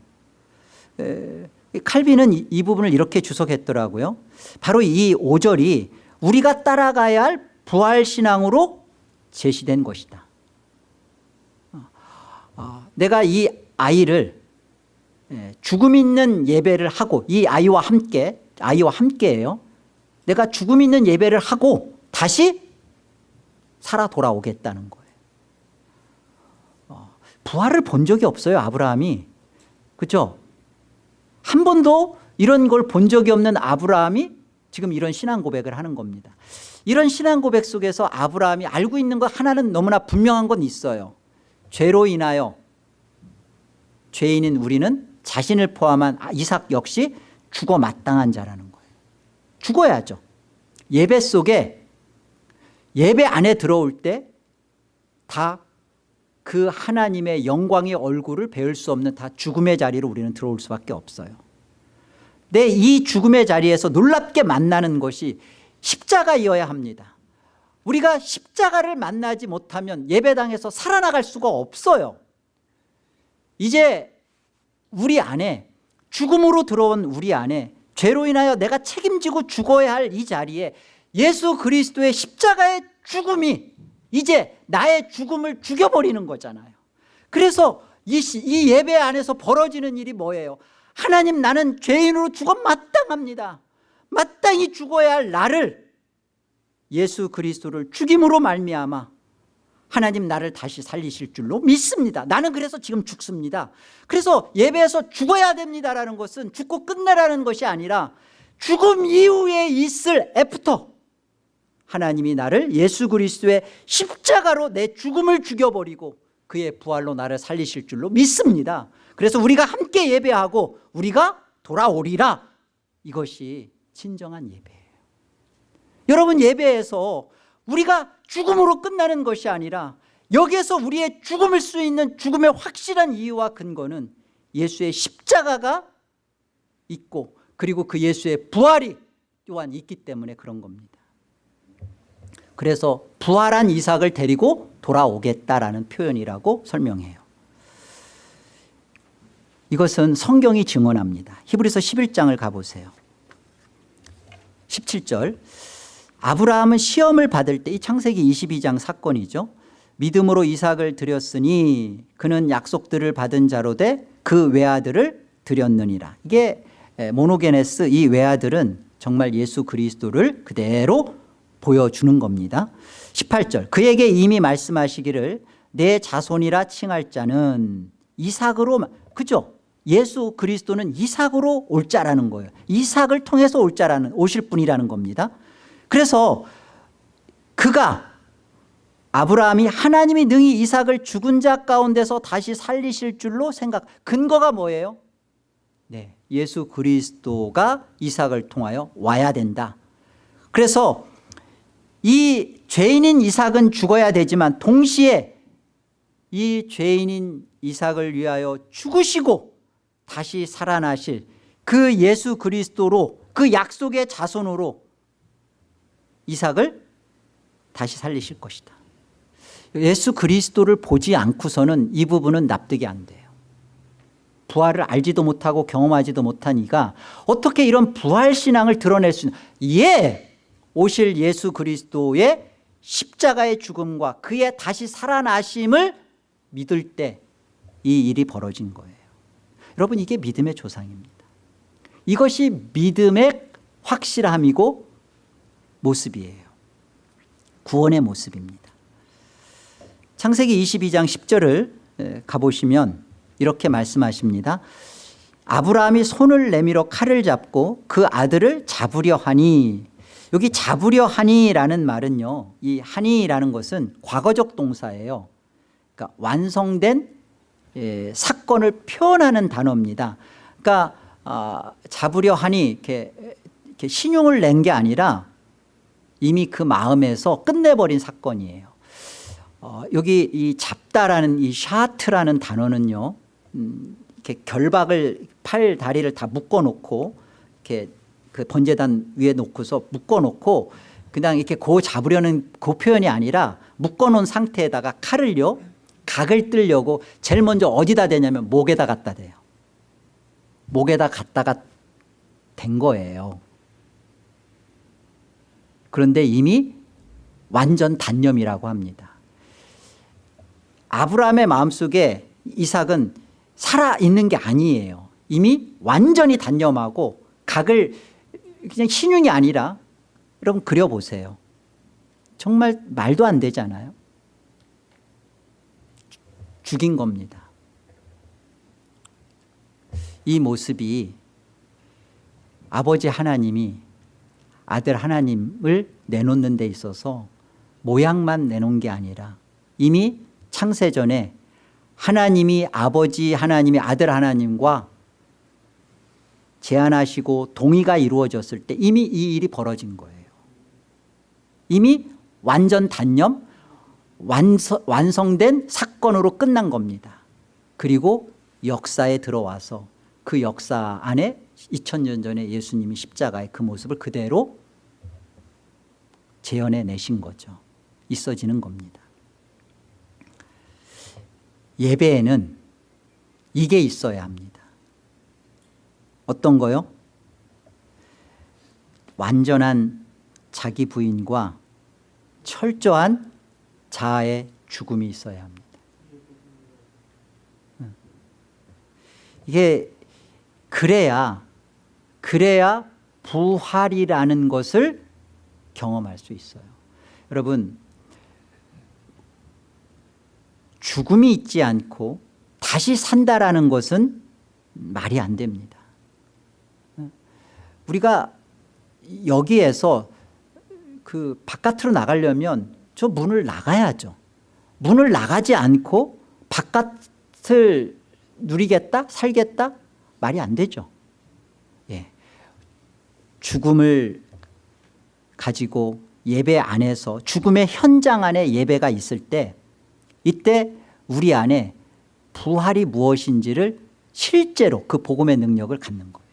에, 칼빈은 이, 이 부분을 이렇게 주석했더라고요. 바로 이 5절이 우리가 따라가야 할 부활신앙으로 제시된 것이다. 어, 어, 내가 이 아이를 예, 죽음 있는 예배를 하고 이 아이와 함께 아이와 함께예요. 내가 죽음 있는 예배를 하고 다시 살아 돌아오겠다는 거예요. 어, 부활을 본 적이 없어요 아브라함이. 그렇죠 한 번도 이런 걸 본 적이 없는 아브라함이 지금 이런 신앙 고백을 하는 겁니다. 이런 신앙 고백 속에서 아브라함이 알고 있는 것 하나는 너무나 분명한 건 있어요. 죄로 인하여 죄인인 우리는 자신을 포함한 이삭 역시 죽어 마땅한 자라는 거예요. 죽어야죠. 예배 속에 예배 안에 들어올 때 다 그 하나님의 영광의 얼굴을 배울 수 없는 다 죽음의 자리로 우리는 들어올 수밖에 없어요. 내 이 죽음의 자리에서 놀랍게 만나는 것이 십자가이어야 합니다. 우리가 십자가를 만나지 못하면 예배당에서 살아나갈 수가 없어요. 이제 우리 안에 죽음으로 들어온 우리 안에 죄로 인하여 내가 책임지고 죽어야 할 이 자리에 예수 그리스도의 십자가의 죽음이 이제 나의 죽음을 죽여버리는 거잖아요. 그래서 이, 시- 이 예배 안에서 벌어지는 일이 뭐예요? 하나님 나는 죄인으로 죽어 마땅합니다. 마땅히 죽어야 할 나를 예수 그리스도를 죽임으로 말미암아 하나님 나를 다시 살리실 줄로 믿습니다. 나는 그래서 지금 죽습니다. 그래서 예배에서 죽어야 됩니다라는 것은 죽고 끝내라는 것이 아니라 죽음 이후에 있을 after 하나님이 나를 예수 그리스도의 십자가로 내 죽음을 죽여버리고 그의 부활로 나를 살리실 줄로 믿습니다. 그래서 우리가 함께 예배하고 우리가 돌아오리라. 이것이 진정한 예배예요 여러분 예배에서 우리가 죽음으로 끝나는 것이 아니라 여기에서 우리의 죽음을 수 있는 죽음의 확실한 이유와 근거는 예수의 십자가가 있고 그리고 그 예수의 부활이 또한 있기 때문에 그런 겁니다 그래서 부활한 이삭을 데리고 돌아오겠다라는 표현이라고 설명해요. 이것은 성경이 증언합니다. 히브리서 11장을 가보세요. 17절. 아브라함은 시험을 받을 때 이 창세기 22장 사건이죠. 믿음으로 이삭을 드렸으니 그는 약속들을 받은 자로 돼 그 외아들을 드렸느니라. 이게 에, 모노게네스 이 외아들은 정말 예수 그리스도를 그대로 보여주는 겁니다. 18절 그에게 이미 말씀하시기를 내 자손이라 칭할 자는 이삭으로 마- 그죠? 예수 그리스도는 이삭으로 올 자라는 거예요. 이삭을 통해서 올 자라는 오실 분이라는 겁니다. 그래서 그가 아브라함이 하나님이 능히 이삭을 죽은 자 가운데서 다시 살리실 줄로 생각 근거가 뭐예요? 네, 예수 그리스도가 이삭을 통하여 와야 된다. 그래서 이 죄인인 이삭은 죽어야 되지만 동시에 이 죄인인 이삭을 위하여 죽으시고 다시 살아나실 그 예수 그리스도로 그 약속의 자손으로 이삭을 다시 살리실 것이다. 예수 그리스도를 보지 않고서는 이 부분은 납득이 안 돼요. 부활을 알지도 못하고 경험하지도 못한 이가 어떻게 이런 부활신앙을 드러낼 수 있는 예 오실 예수 그리스도의 십자가의 죽음과 그의 다시 살아나심을 믿을 때 이 일이 벌어진 거예요. 여러분 이게 믿음의 조상입니다. 이것이 믿음의 확실함이고 모습이에요. 구원의 모습입니다. 창세기 22장 10절을 가보시면 이렇게 말씀하십니다. 아브라함이 손을 내밀어 칼을 잡고 그 아들을 잡으려 하니 여기 잡으려 하니라는 말은요 이 하니라는 것은 과거적 동사예요. 그러니까 완성된 예, 사건을 표현하는 단어입니다. 그러니까 아, 잡으려 하니 이렇게, 이렇게 신용을 낸 게 아니라 이미 그 마음에서 끝내버린 사건이에요. 어, 여기 이 잡다라는 이 샤트라는 단어는요 음, 이렇게 결박을 팔 다리를 다 묶어 놓고 이렇게 그 번제단 위에 놓고서 묶어 놓고 그냥 이렇게 고 잡으려는 그 표현이 아니라 묶어 놓은 상태에다가 칼을요 각을 뜨려고 제일 먼저 어디다 대냐면 목에다 갖다 대요. 목에다 갖다가 댄 거예요. 그런데 이미 완전 단념이라고 합니다. 아브라함의 마음속에 이삭은 살아있는 게 아니에요. 이미 완전히 단념하고 각을 그냥 신용이 아니라 여러분 그려보세요. 정말 말도 안 되잖아요. 죽인 겁니다. 이 모습이 아버지 하나님이 아들 하나님을 내놓는 데 있어서 모양만 내놓은 게 아니라 이미 창세전에 하나님이 아버지 하나님이 아들 하나님과 제안하시고 동의가 이루어졌을 때 이미 이 일이 벌어진 거예요. 이미 완전 단념 완성, 완성된 사건으로 끝난 겁니다. 그리고 역사에 들어와서 그 역사 안에 2000년 전에 예수님이 십자가의 그 모습을 그대로 재현해 내신 거죠. 있어지는 겁니다. 예배에는 이게 있어야 합니다 어떤 거요? 완전한 자기 부인과 철저한 자아의 죽음이 있어야 합니다. 이게 그래야 그래야 부활이라는 것을 경험할 수 있어요. 여러분 죽음이 있지 않고 다시 산다라는 것은 말이 안 됩니다 우리가 여기에서 그 바깥으로 나가려면 저 문을 나가야죠. 문을 나가지 않고 바깥을 누리겠다? 살겠다? 말이 안 되죠. 예. 죽음을 가지고 예배 안에서 죽음의 현장 안에 예배가 있을 때 이때 우리 안에 부활이 무엇인지를 실제로 그 복음의 능력을 갖는 거예요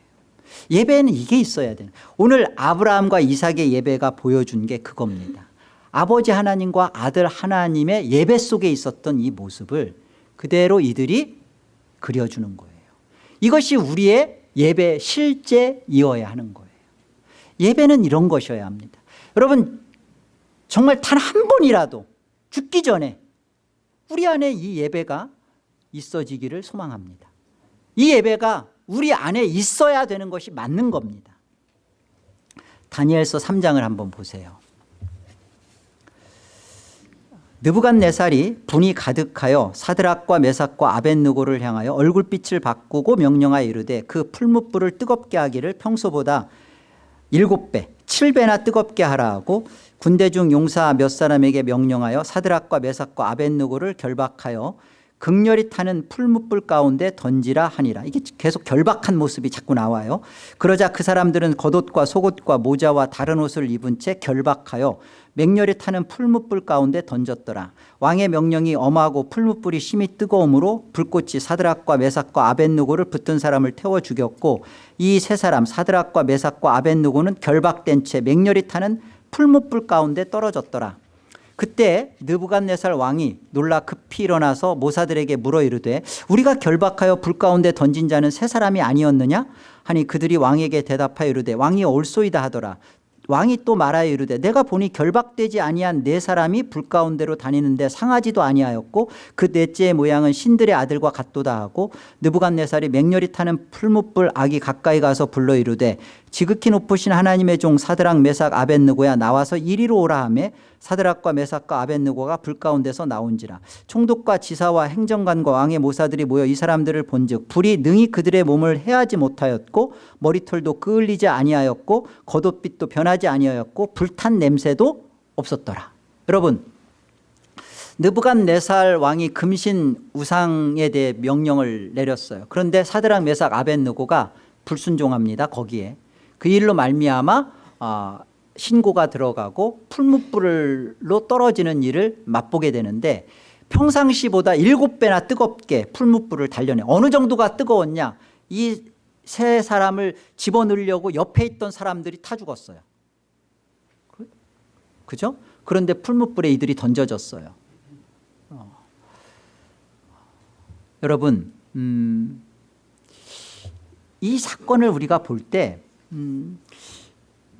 예배에는 이게 있어야 돼요 오늘 아브라함과 이삭의 예배가 보여준 게 그겁니다. 아버지 하나님과 아들 하나님의 예배 속에 있었던 이 모습을 그대로 이들이 그려주는 거예요. 이것이 우리의 예배 실제이어야 하는 거예요. 예배는 이런 것이어야 합니다. 여러분 정말 단 한 번이라도 죽기 전에 우리 안에 이 예배가 있어지기를 소망합니다. 이 예배가 우리 안에 있어야 되는 것이 맞는 겁니다. 다니엘서 3장을 한번 보세요. 느부갓네살이 분이 가득하여 사드락과 메삭과 아벤누고를 향하여 얼굴빛을 바꾸고 명령하여 이르되 그 풀무불을 뜨겁게 하기를 평소보다 일곱 배, 칠 배나 뜨겁게 하라 하고 군대 중 용사 몇 사람에게 명령하여 사드락과 메삭과 아벤누고를 결박하여 극렬히 타는 풀무불 가운데 던지라 하니라. 이게 계속 결박한 모습이 자꾸 나와요. 그러자 그 사람들은 겉옷과 속옷과 모자와 다른 옷을 입은 채 결박하여 맹렬히 타는 풀무불 가운데 던졌더라. 왕의 명령이 엄하고 풀무불이 심히 뜨거움으로 불꽃이 사드락과 메삭과 아벤누고를 붙은 사람을 태워 죽였고 이 세 사람 사드락과 메삭과 아벤누고는 결박된 채 맹렬히 타는 풀무불 가운데 떨어졌더라 그때 느부갓네살 왕이 놀라 급히 일어나서 모사들에게 물어 이르되 우리가 결박하여 불 가운데 던진 자는 세 사람이 아니었느냐? 하니 그들이 왕에게 대답하여 이르되 왕이 올소이다 하더라. 왕이 또 말하여 이르되 내가 보니 결박되지 아니한 네 사람이 불 가운데로 다니는데 상하지도 아니하였고 그 넷째의 모양은 신들의 아들과 같도다 하고 느부갓네살이 맹렬히 타는 풀무불 악이 가까이 가서 불러 이르되 지극히 높으신 하나님의 종 사드락 메삭 아벤느고야 나와서 이리로 오라 하매 사드락과 메삭과 아벤느고가 불 가운데서 나온지라. 총독과 지사와 행정관과 왕의 모사들이 모여 이 사람들을 본즉 불이 능히 그들의 몸을 해하지 못하였고 머리털도 끄을리지 아니하였고 겉옷빛도 변하지 아니하였고 불탄 냄새도 없었더라. 여러분 느부갓네살 왕이 금신 우상에 대해 명령을 내렸어요. 그런데 사드락 메삭 아벤느고가 불순종합니다 거기에 그 일로 말미암아 어, 신고가 들어가고 풀무불로 떨어지는 일을 맛보게 되는데 평상시보다 일곱 배나 뜨겁게 풀무불을 달려내 어느 정도가 뜨거웠냐 이 세 사람을 집어넣으려고 옆에 있던 사람들이 타 죽었어요 그, 그죠? 그런데 풀무불에 이들이 던져졌어요 어. 여러분 음, 이 사건을 우리가 볼때 음,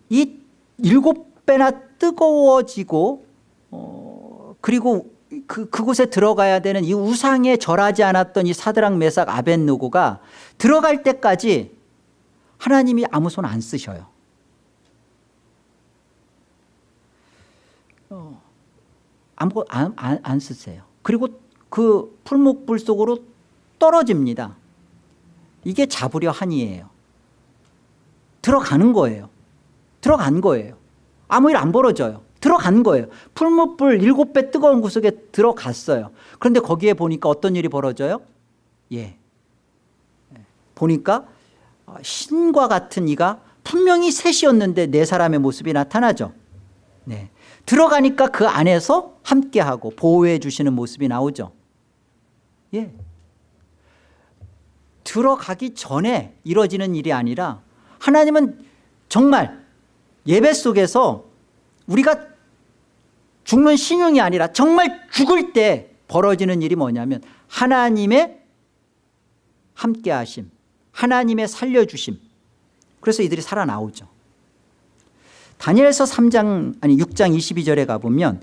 이 일곱 배나 뜨거워지고 어, 그리고 그, 그곳에 들어가야 되는 이 우상에 절하지 않았던 이 사드랑 메삭 아벤누고가 들어갈 때까지 하나님이 아무 손 안 쓰셔요. 어, 아무 안, 안, 안 쓰세요. 그리고 그 풀목불 속으로 떨어집니다. 이게 잡으려 한이에요 들어가는 거예요 들어간 거예요 아무 일 안 벌어져요 들어간 거예요 풀무불 일곱 배 뜨거운 구석에 들어갔어요 그런데 거기에 보니까 어떤 일이 벌어져요? 예. 보니까 신과 같은 이가 분명히 셋이었는데 네 사람의 모습이 나타나죠 네. 들어가니까 그 안에서 함께하고 보호해 주시는 모습이 나오죠 예. 들어가기 전에 이루어지는 일이 아니라 하나님은 정말 예배 속에서 우리가 죽는 신용이 아니라 정말 죽을 때 벌어지는 일이 뭐냐면 하나님의 함께하심 하나님의 살려주심. 그래서 이들이 살아나오죠. 다니엘서 3장 아니 6장 22절에 가보면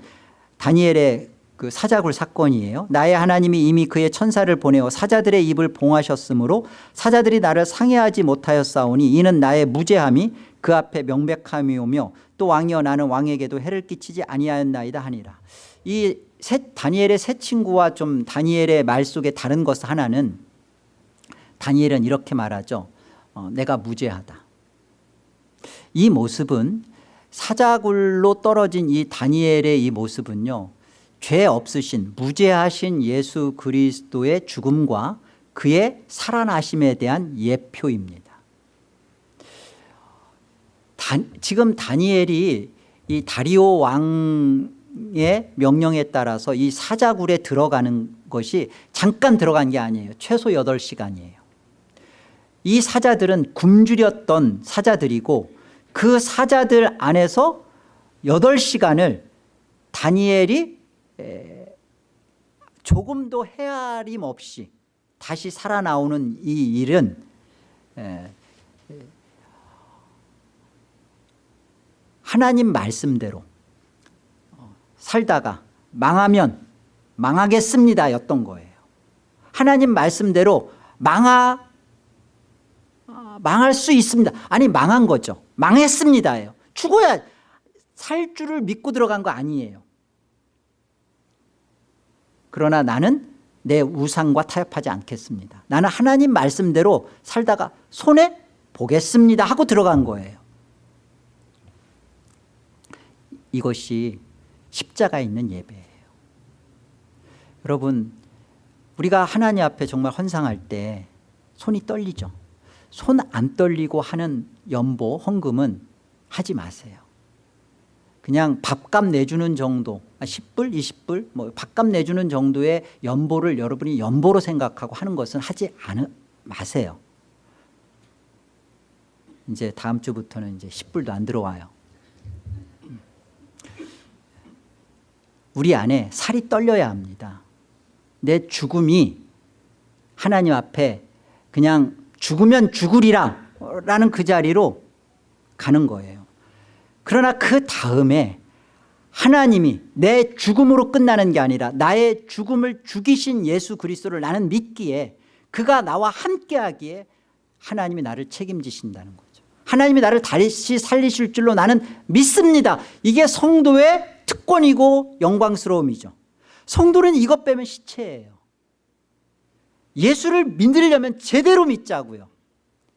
다니엘의 그 사자굴 사건이에요. 나의 하나님이 이미 그의 천사를 보내어 사자들의 입을 봉하셨으므로 사자들이 나를 상해하지 못하였사오니 이는 나의 무죄함이 그 앞에 명백함이 오며 또 왕이여 나는 왕에게도 해를 끼치지 아니하였나이다 하니라. 이 세, 다니엘의 세 친구와 좀 다니엘의 말 속에 다른 것 하나는 다니엘은 이렇게 말하죠. 어, 내가 무죄하다. 이 모습은 사자굴로 떨어진 이 다니엘의 이 모습은요 죄 없으신 무죄하신 예수 그리스도의 죽음과 그의 살아나심에 대한 예표입니다. 다, 지금 다니엘이 이 다리오 왕의 명령에 따라서 이 사자굴에 들어가는 것이 잠깐 들어간 게 아니에요. 최소 8시간이에요. 이 사자들은 굶주렸던 사자들이고 그 사자들 안에서 8시간을 다니엘이 조금도 헤아림 없이 다시 살아나오는 이 일은 하나님 말씀대로 어, 살다가 망하면 망하겠습니다 였던 거예요. 하나님 말씀대로 망하, 어, 망할 수 있습니다. 아니 망한 거죠. 망했습니다예요. 죽어야 살 줄을 믿고 들어간 거 아니에요 그러나 나는 내 우상과 타협하지 않겠습니다. 나는 하나님 말씀대로 살다가 손해 보겠습니다 하고 들어간 거예요. 이것이 십자가 있는 예배예요. 여러분 우리가 하나님 앞에 정말 헌상할 때 손이 떨리죠. 손 안 떨리고 하는 연보 헌금은 하지 마세요 그냥 밥값 내주는 정도 10불 20불 뭐 밥값 내주는 정도의 연보를 여러분이 연보로 생각하고 하는 것은 하지 않, 마세요. 이제 다음 주부터는 이제 10불도 안 들어와요. 우리 안에 살이 떨려야 합니다. 내 죽음이 하나님 앞에 그냥 죽으면 죽으리라 라는 그 자리로 가는 거예요 그러나 그 다음에 하나님이 내 죽음으로 끝나는 게 아니라 나의 죽음을 죽이신 예수 그리스도를 나는 믿기에 그가 나와 함께하기에 하나님이 나를 책임지신다는 거죠. 하나님이 나를 다시 살리실 줄로 나는 믿습니다. 이게 성도의 특권이고 영광스러움이죠. 성도는 이것 빼면 시체예요. 예수를 믿으려면 제대로 믿자고요.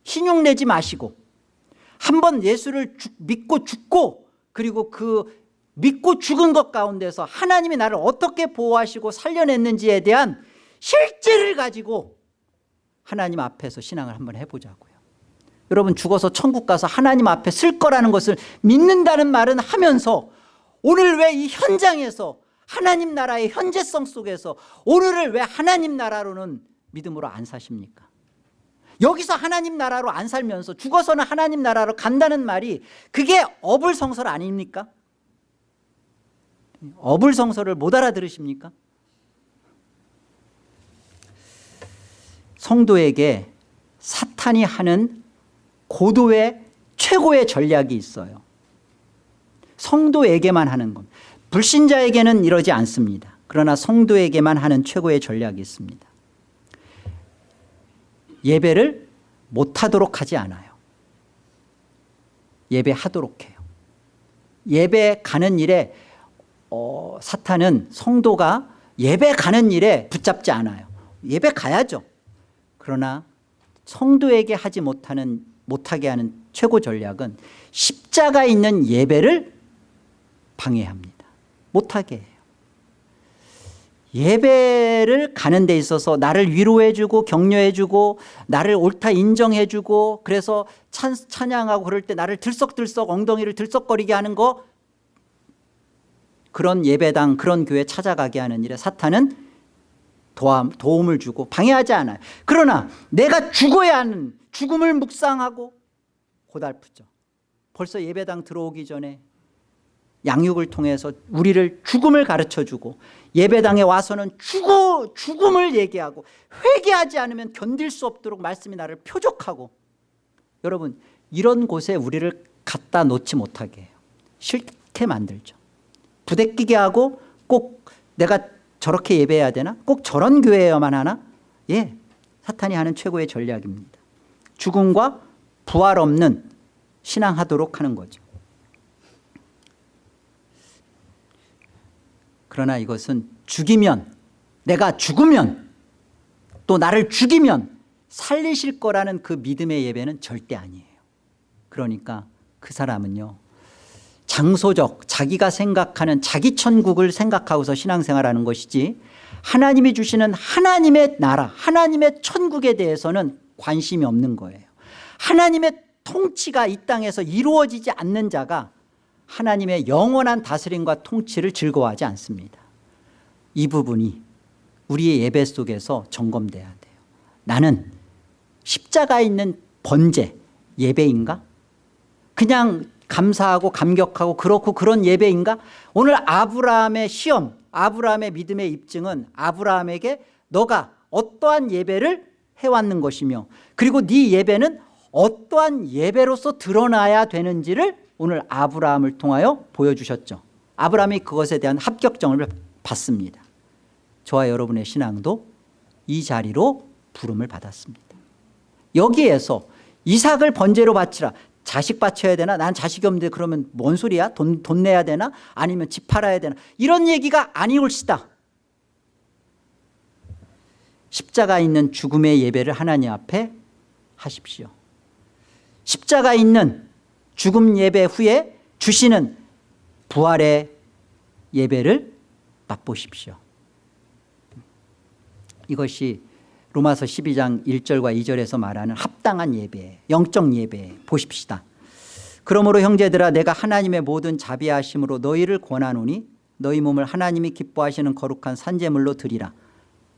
신용 내지 마시고 한 번 예수를 죽, 믿고 죽고 그리고 그 믿고 죽은 것 가운데서 하나님이 나를 어떻게 보호하시고 살려냈는지에 대한 실제를 가지고 하나님 앞에서 신앙을 한번 해보자고요. 여러분 죽어서 천국 가서 하나님 앞에 쓸 거라는 것을 믿는다는 말은 하면서 오늘 왜 이 현장에서 하나님 나라의 현재성 속에서 오늘을 왜 하나님 나라로는 믿음으로 안 사십니까 여기서 하나님 나라로 안 살면서 죽어서는 하나님 나라로 간다는 말이 그게 어불성설 아닙니까? 어불성설을 못 알아들으십니까? 성도에게 사탄이 하는 고도의 최고의 전략이 있어요. 성도에게만 하는 것 불신자에게는 이러지 않습니다. 그러나 성도에게만 하는 최고의 전략이 있습니다 예배를 못하도록 하지 않아요. 예배하도록 해요. 예배 가는 일에 어, 사탄은 성도가 예배 가는 일에 붙잡지 않아요. 예배 가야죠. 그러나 성도에게 하지 못하는 못하게 하는 최고 전략은 십자가 있는 예배를 방해합니다. 못하게 해요 예배를 가는 데 있어서 나를 위로해 주고 격려해 주고 나를 옳다 인정해 주고 그래서 찬, 찬양하고 그럴 때 나를 들썩들썩 엉덩이를 들썩거리게 하는 거 그런 예배당 그런 교회 찾아가게 하는 일에 사탄은 도움, 도움을 주고 방해하지 않아요. 그러나 내가 죽어야 하는 죽음을 묵상하고 고달프죠. 벌써 예배당 들어오기 전에 양육을 통해서 우리를 죽음을 가르쳐주고 예배당에 와서는 죽어, 죽음을 얘기하고 회개하지 않으면 견딜 수 없도록 말씀이 나를 표적하고 여러분 이런 곳에 우리를 갖다 놓지 못하게 해요. 싫게 만들죠. 부대끼게 하고 꼭 내가 저렇게 예배해야 되나? 꼭 저런 교회여만 하나? 예 사탄이 하는 최고의 전략입니다. 죽음과 부활 없는 신앙하도록 하는 거죠 그러나 이것은 죽이면 내가 죽으면 또 나를 죽이면 살리실 거라는 그 믿음의 예배는 절대 아니에요. 그러니까 그 사람은요 장소적 자기가 생각하는 자기 천국을 생각하고서 신앙생활하는 것이지 하나님이 주시는 하나님의 나라 하나님의 천국에 대해서는 관심이 없는 거예요. 하나님의 통치가 이 땅에서 이루어지지 않는 자가 하나님의 영원한 다스림과 통치를 즐거워하지 않습니다. 이 부분이 우리의 예배 속에서 점검돼야 돼요. 나는 십자가 있는 번제 예배인가? 그냥 감사하고 감격하고 그렇고 그런 예배인가? 오늘 아브라함의 시험 아브라함의 믿음의 입증은 아브라함에게 너가 어떠한 예배를 해왔는 것이며 그리고 네 예배는 어떠한 예배로서 드러나야 되는지를 오늘 아브라함을 통하여 보여주셨죠. 아브라함이 그것에 대한 합격점을 받습니다. 저와 여러분의 신앙도 이 자리로 부름을 받았습니다. 여기에서 이삭을 번제로 바치라. 자식 바쳐야 되나? 난 자식이 없는데 그러면 뭔 소리야? 돈, 돈 내야 되나? 아니면 집 팔아야 되나? 이런 얘기가 아니올시다. 십자가 있는 죽음의 예배를 하나님 앞에 하십시오. 십자가 있는 죽음 예배 후에 주시는 부활의 예배를 맛보십시오. 이것이 로마서 12장 1절과 2절에서 말하는 합당한 예배 영적 예배 보십시다. 그러므로 형제들아 내가 하나님의 모든 자비하심으로 너희를 권하노니 너희 몸을 하나님이 기뻐하시는 거룩한 산재물로 드리라.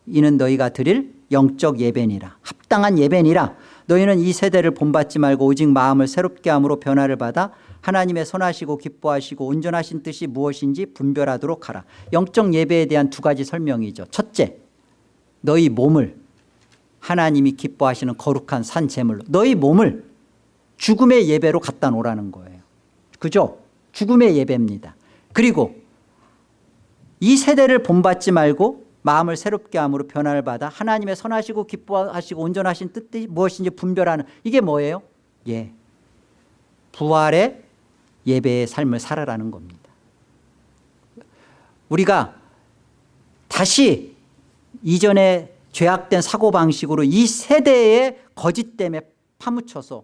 이는 너희가 드릴 영적 예배니라. 합당한 예배니라 너희는 이 세대를 본받지 말고 오직 마음을 새롭게 함으로 변화를 받아 하나님의 선하시고 기뻐하시고 온전하신 뜻이 무엇인지 분별하도록 하라. 영적 예배에 대한 두 가지 설명이죠. 첫째 너희 몸을 하나님이 기뻐하시는 거룩한 산 제물로 너희 몸을 죽음의 예배로 갖다 놓으라는 거예요. 그죠? 죽음의 예배입니다. 그리고 이 세대를 본받지 말고 마음을 새롭게 함으로 변화를 받아 하나님의 선하시고 기뻐하시고 온전하신 뜻이 무엇인지 분별하는 이게 뭐예요? 예, 부활의 예배의 삶을 살아라는 겁니다 우리가 다시 이전에 죄악된 사고방식으로 이 세대의 거짓 때문에 파묻혀서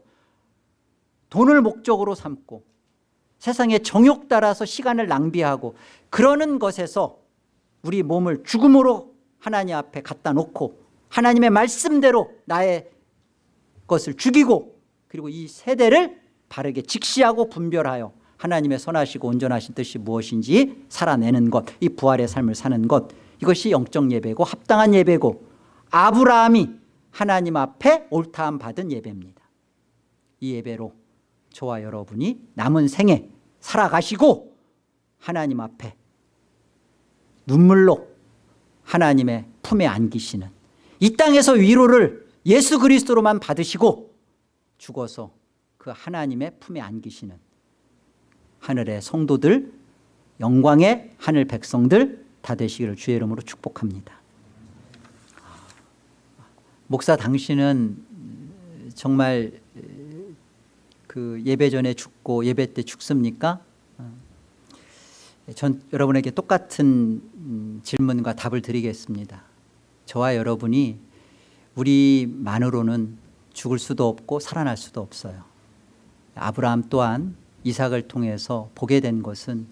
돈을 목적으로 삼고 세상의 정욕 따라서 시간을 낭비하고 그러는 것에서 우리 몸을 죽음으로 하나님 앞에 갖다 놓고 하나님의 말씀대로 나의 것을 죽이고 그리고 이 세대를 바르게 직시하고 분별하여 하나님의 선하시고 온전하신 뜻이 무엇인지 살아내는 것 이 부활의 삶을 사는 것 이것이 영적 예배고 합당한 예배고 아브라함이 하나님 앞에 옳다함 받은 예배입니다. 이 예배로 저와 여러분이 남은 생에 살아가시고 하나님 앞에 눈물로 하나님의 품에 안기시는 이 땅에서 위로를 예수 그리스도로만 받으시고 죽어서 그 하나님의 품에 안기시는 하늘의 성도들 영광의 하늘 백성들 다 되시기를 주의 이름으로 축복합니다 목사 당신은 정말 그 예배 전에 죽고 예배 때 죽습니까? 전 여러분에게 똑같은 질문과 답을 드리겠습니다. 저와 여러분이 우리만으로는 죽을 수도 없고 살아날 수도 없어요. 아브라함 또한 이삭을 통해서 보게 된 것은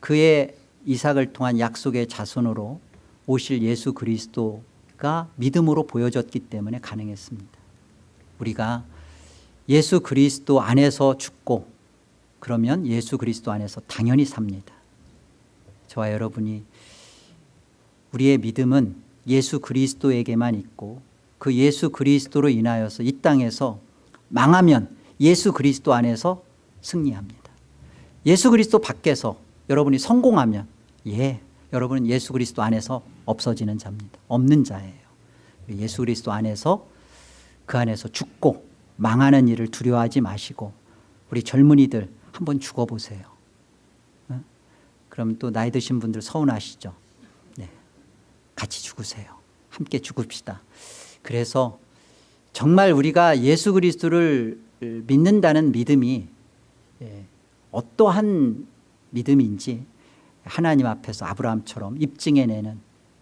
그의 이삭을 통한 약속의 자손으로 오실 예수 그리스도가 믿음으로 보여졌기 때문에 가능했습니다. 우리가 예수 그리스도 안에서 죽고 그러면 예수 그리스도 안에서 당연히 삽니다 저와 여러분이 우리의 믿음은 예수 그리스도에게만 있고 그 예수 그리스도로 인하여서 이 땅에서 망하면 예수 그리스도 안에서 승리합니다. 예수 그리스도 밖에서 여러분이 성공하면 예, 여러분은 예수 그리스도 안에서 없어지는 자입니다. 없는 자예요. 예수 그리스도 안에서 그 안에서 죽고 망하는 일을 두려워하지 마시고 우리 젊은이들 한번 죽어보세요. 어? 그럼 또 나이 드신 분들 서운하시죠. 네. 같이 죽으세요. 함께 죽읍시다. 그래서 정말 우리가 예수 그리스도를 믿는다는 믿음이 예, 어떠한 믿음인지 하나님 앞에서 아브라함처럼 입증해내는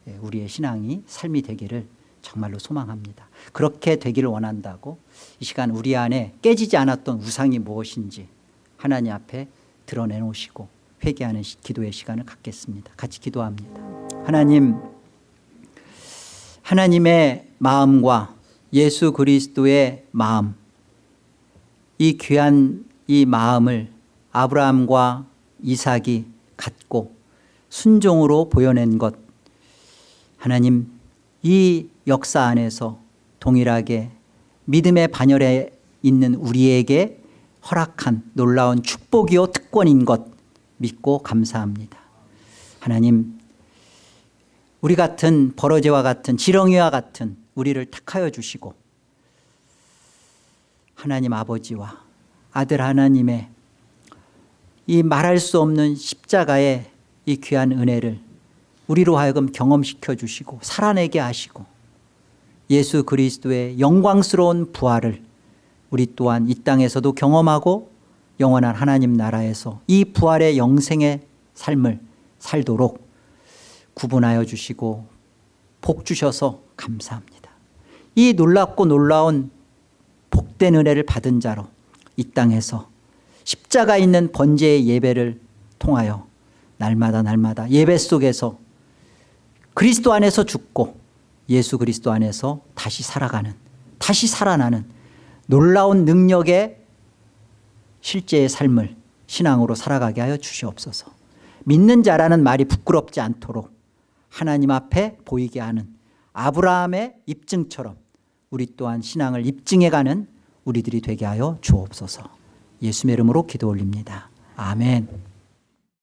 예, 우리의 신앙이 삶이 되기를 정말로 소망합니다. 그렇게 되기를 원한다고 이 시간 우리 안에 깨지지 않았던 우상이 무엇인지 하나님 앞에 드러내놓으시고 회개하는 기도의 시간을 갖겠습니다. 같이 기도합니다. 하나님 하나님의 마음과 예수 그리스도의 마음 이 귀한 이 마음을 아브라함과 이삭이 갖고 순종으로 보여낸 것 하나님 이 역사 안에서 동일하게 믿음의 반열에 있는 우리에게 허락한 놀라운 축복이요 특권인 것 믿고 감사합니다. 하나님 우리 같은 버러지와 같은 지렁이와 같은 우리를 택하여 주시고 하나님 아버지와 아들 하나님의 이 말할 수 없는 십자가의 이 귀한 은혜를 우리로 하여금 경험시켜 주시고 살아내게 하시고 예수 그리스도의 영광스러운 부활을 우리 또한 이 땅에서도 경험하고 영원한 하나님 나라에서 이 부활의 영생의 삶을 살도록 구분하여 주시고 복 주셔서 감사합니다. 이 놀랍고 놀라운 복된 은혜를 받은 자로 이 땅에서 십자가 있는 번제의 예배를 통하여 날마다 날마다 예배 속에서 그리스도 안에서 죽고 예수 그리스도 안에서 다시 살아가는 다시 살아나는 놀라운 능력의 실제의 삶을 신앙으로 살아가게 하여 주시옵소서. 믿는 자라는 말이 부끄럽지 않도록 하나님 앞에 보이게 하는 아브라함의 입증처럼 우리 또한 신앙을 입증해가는 우리들이 되게 하여 주옵소서. 예수의 이름으로 기도 올립니다. 아멘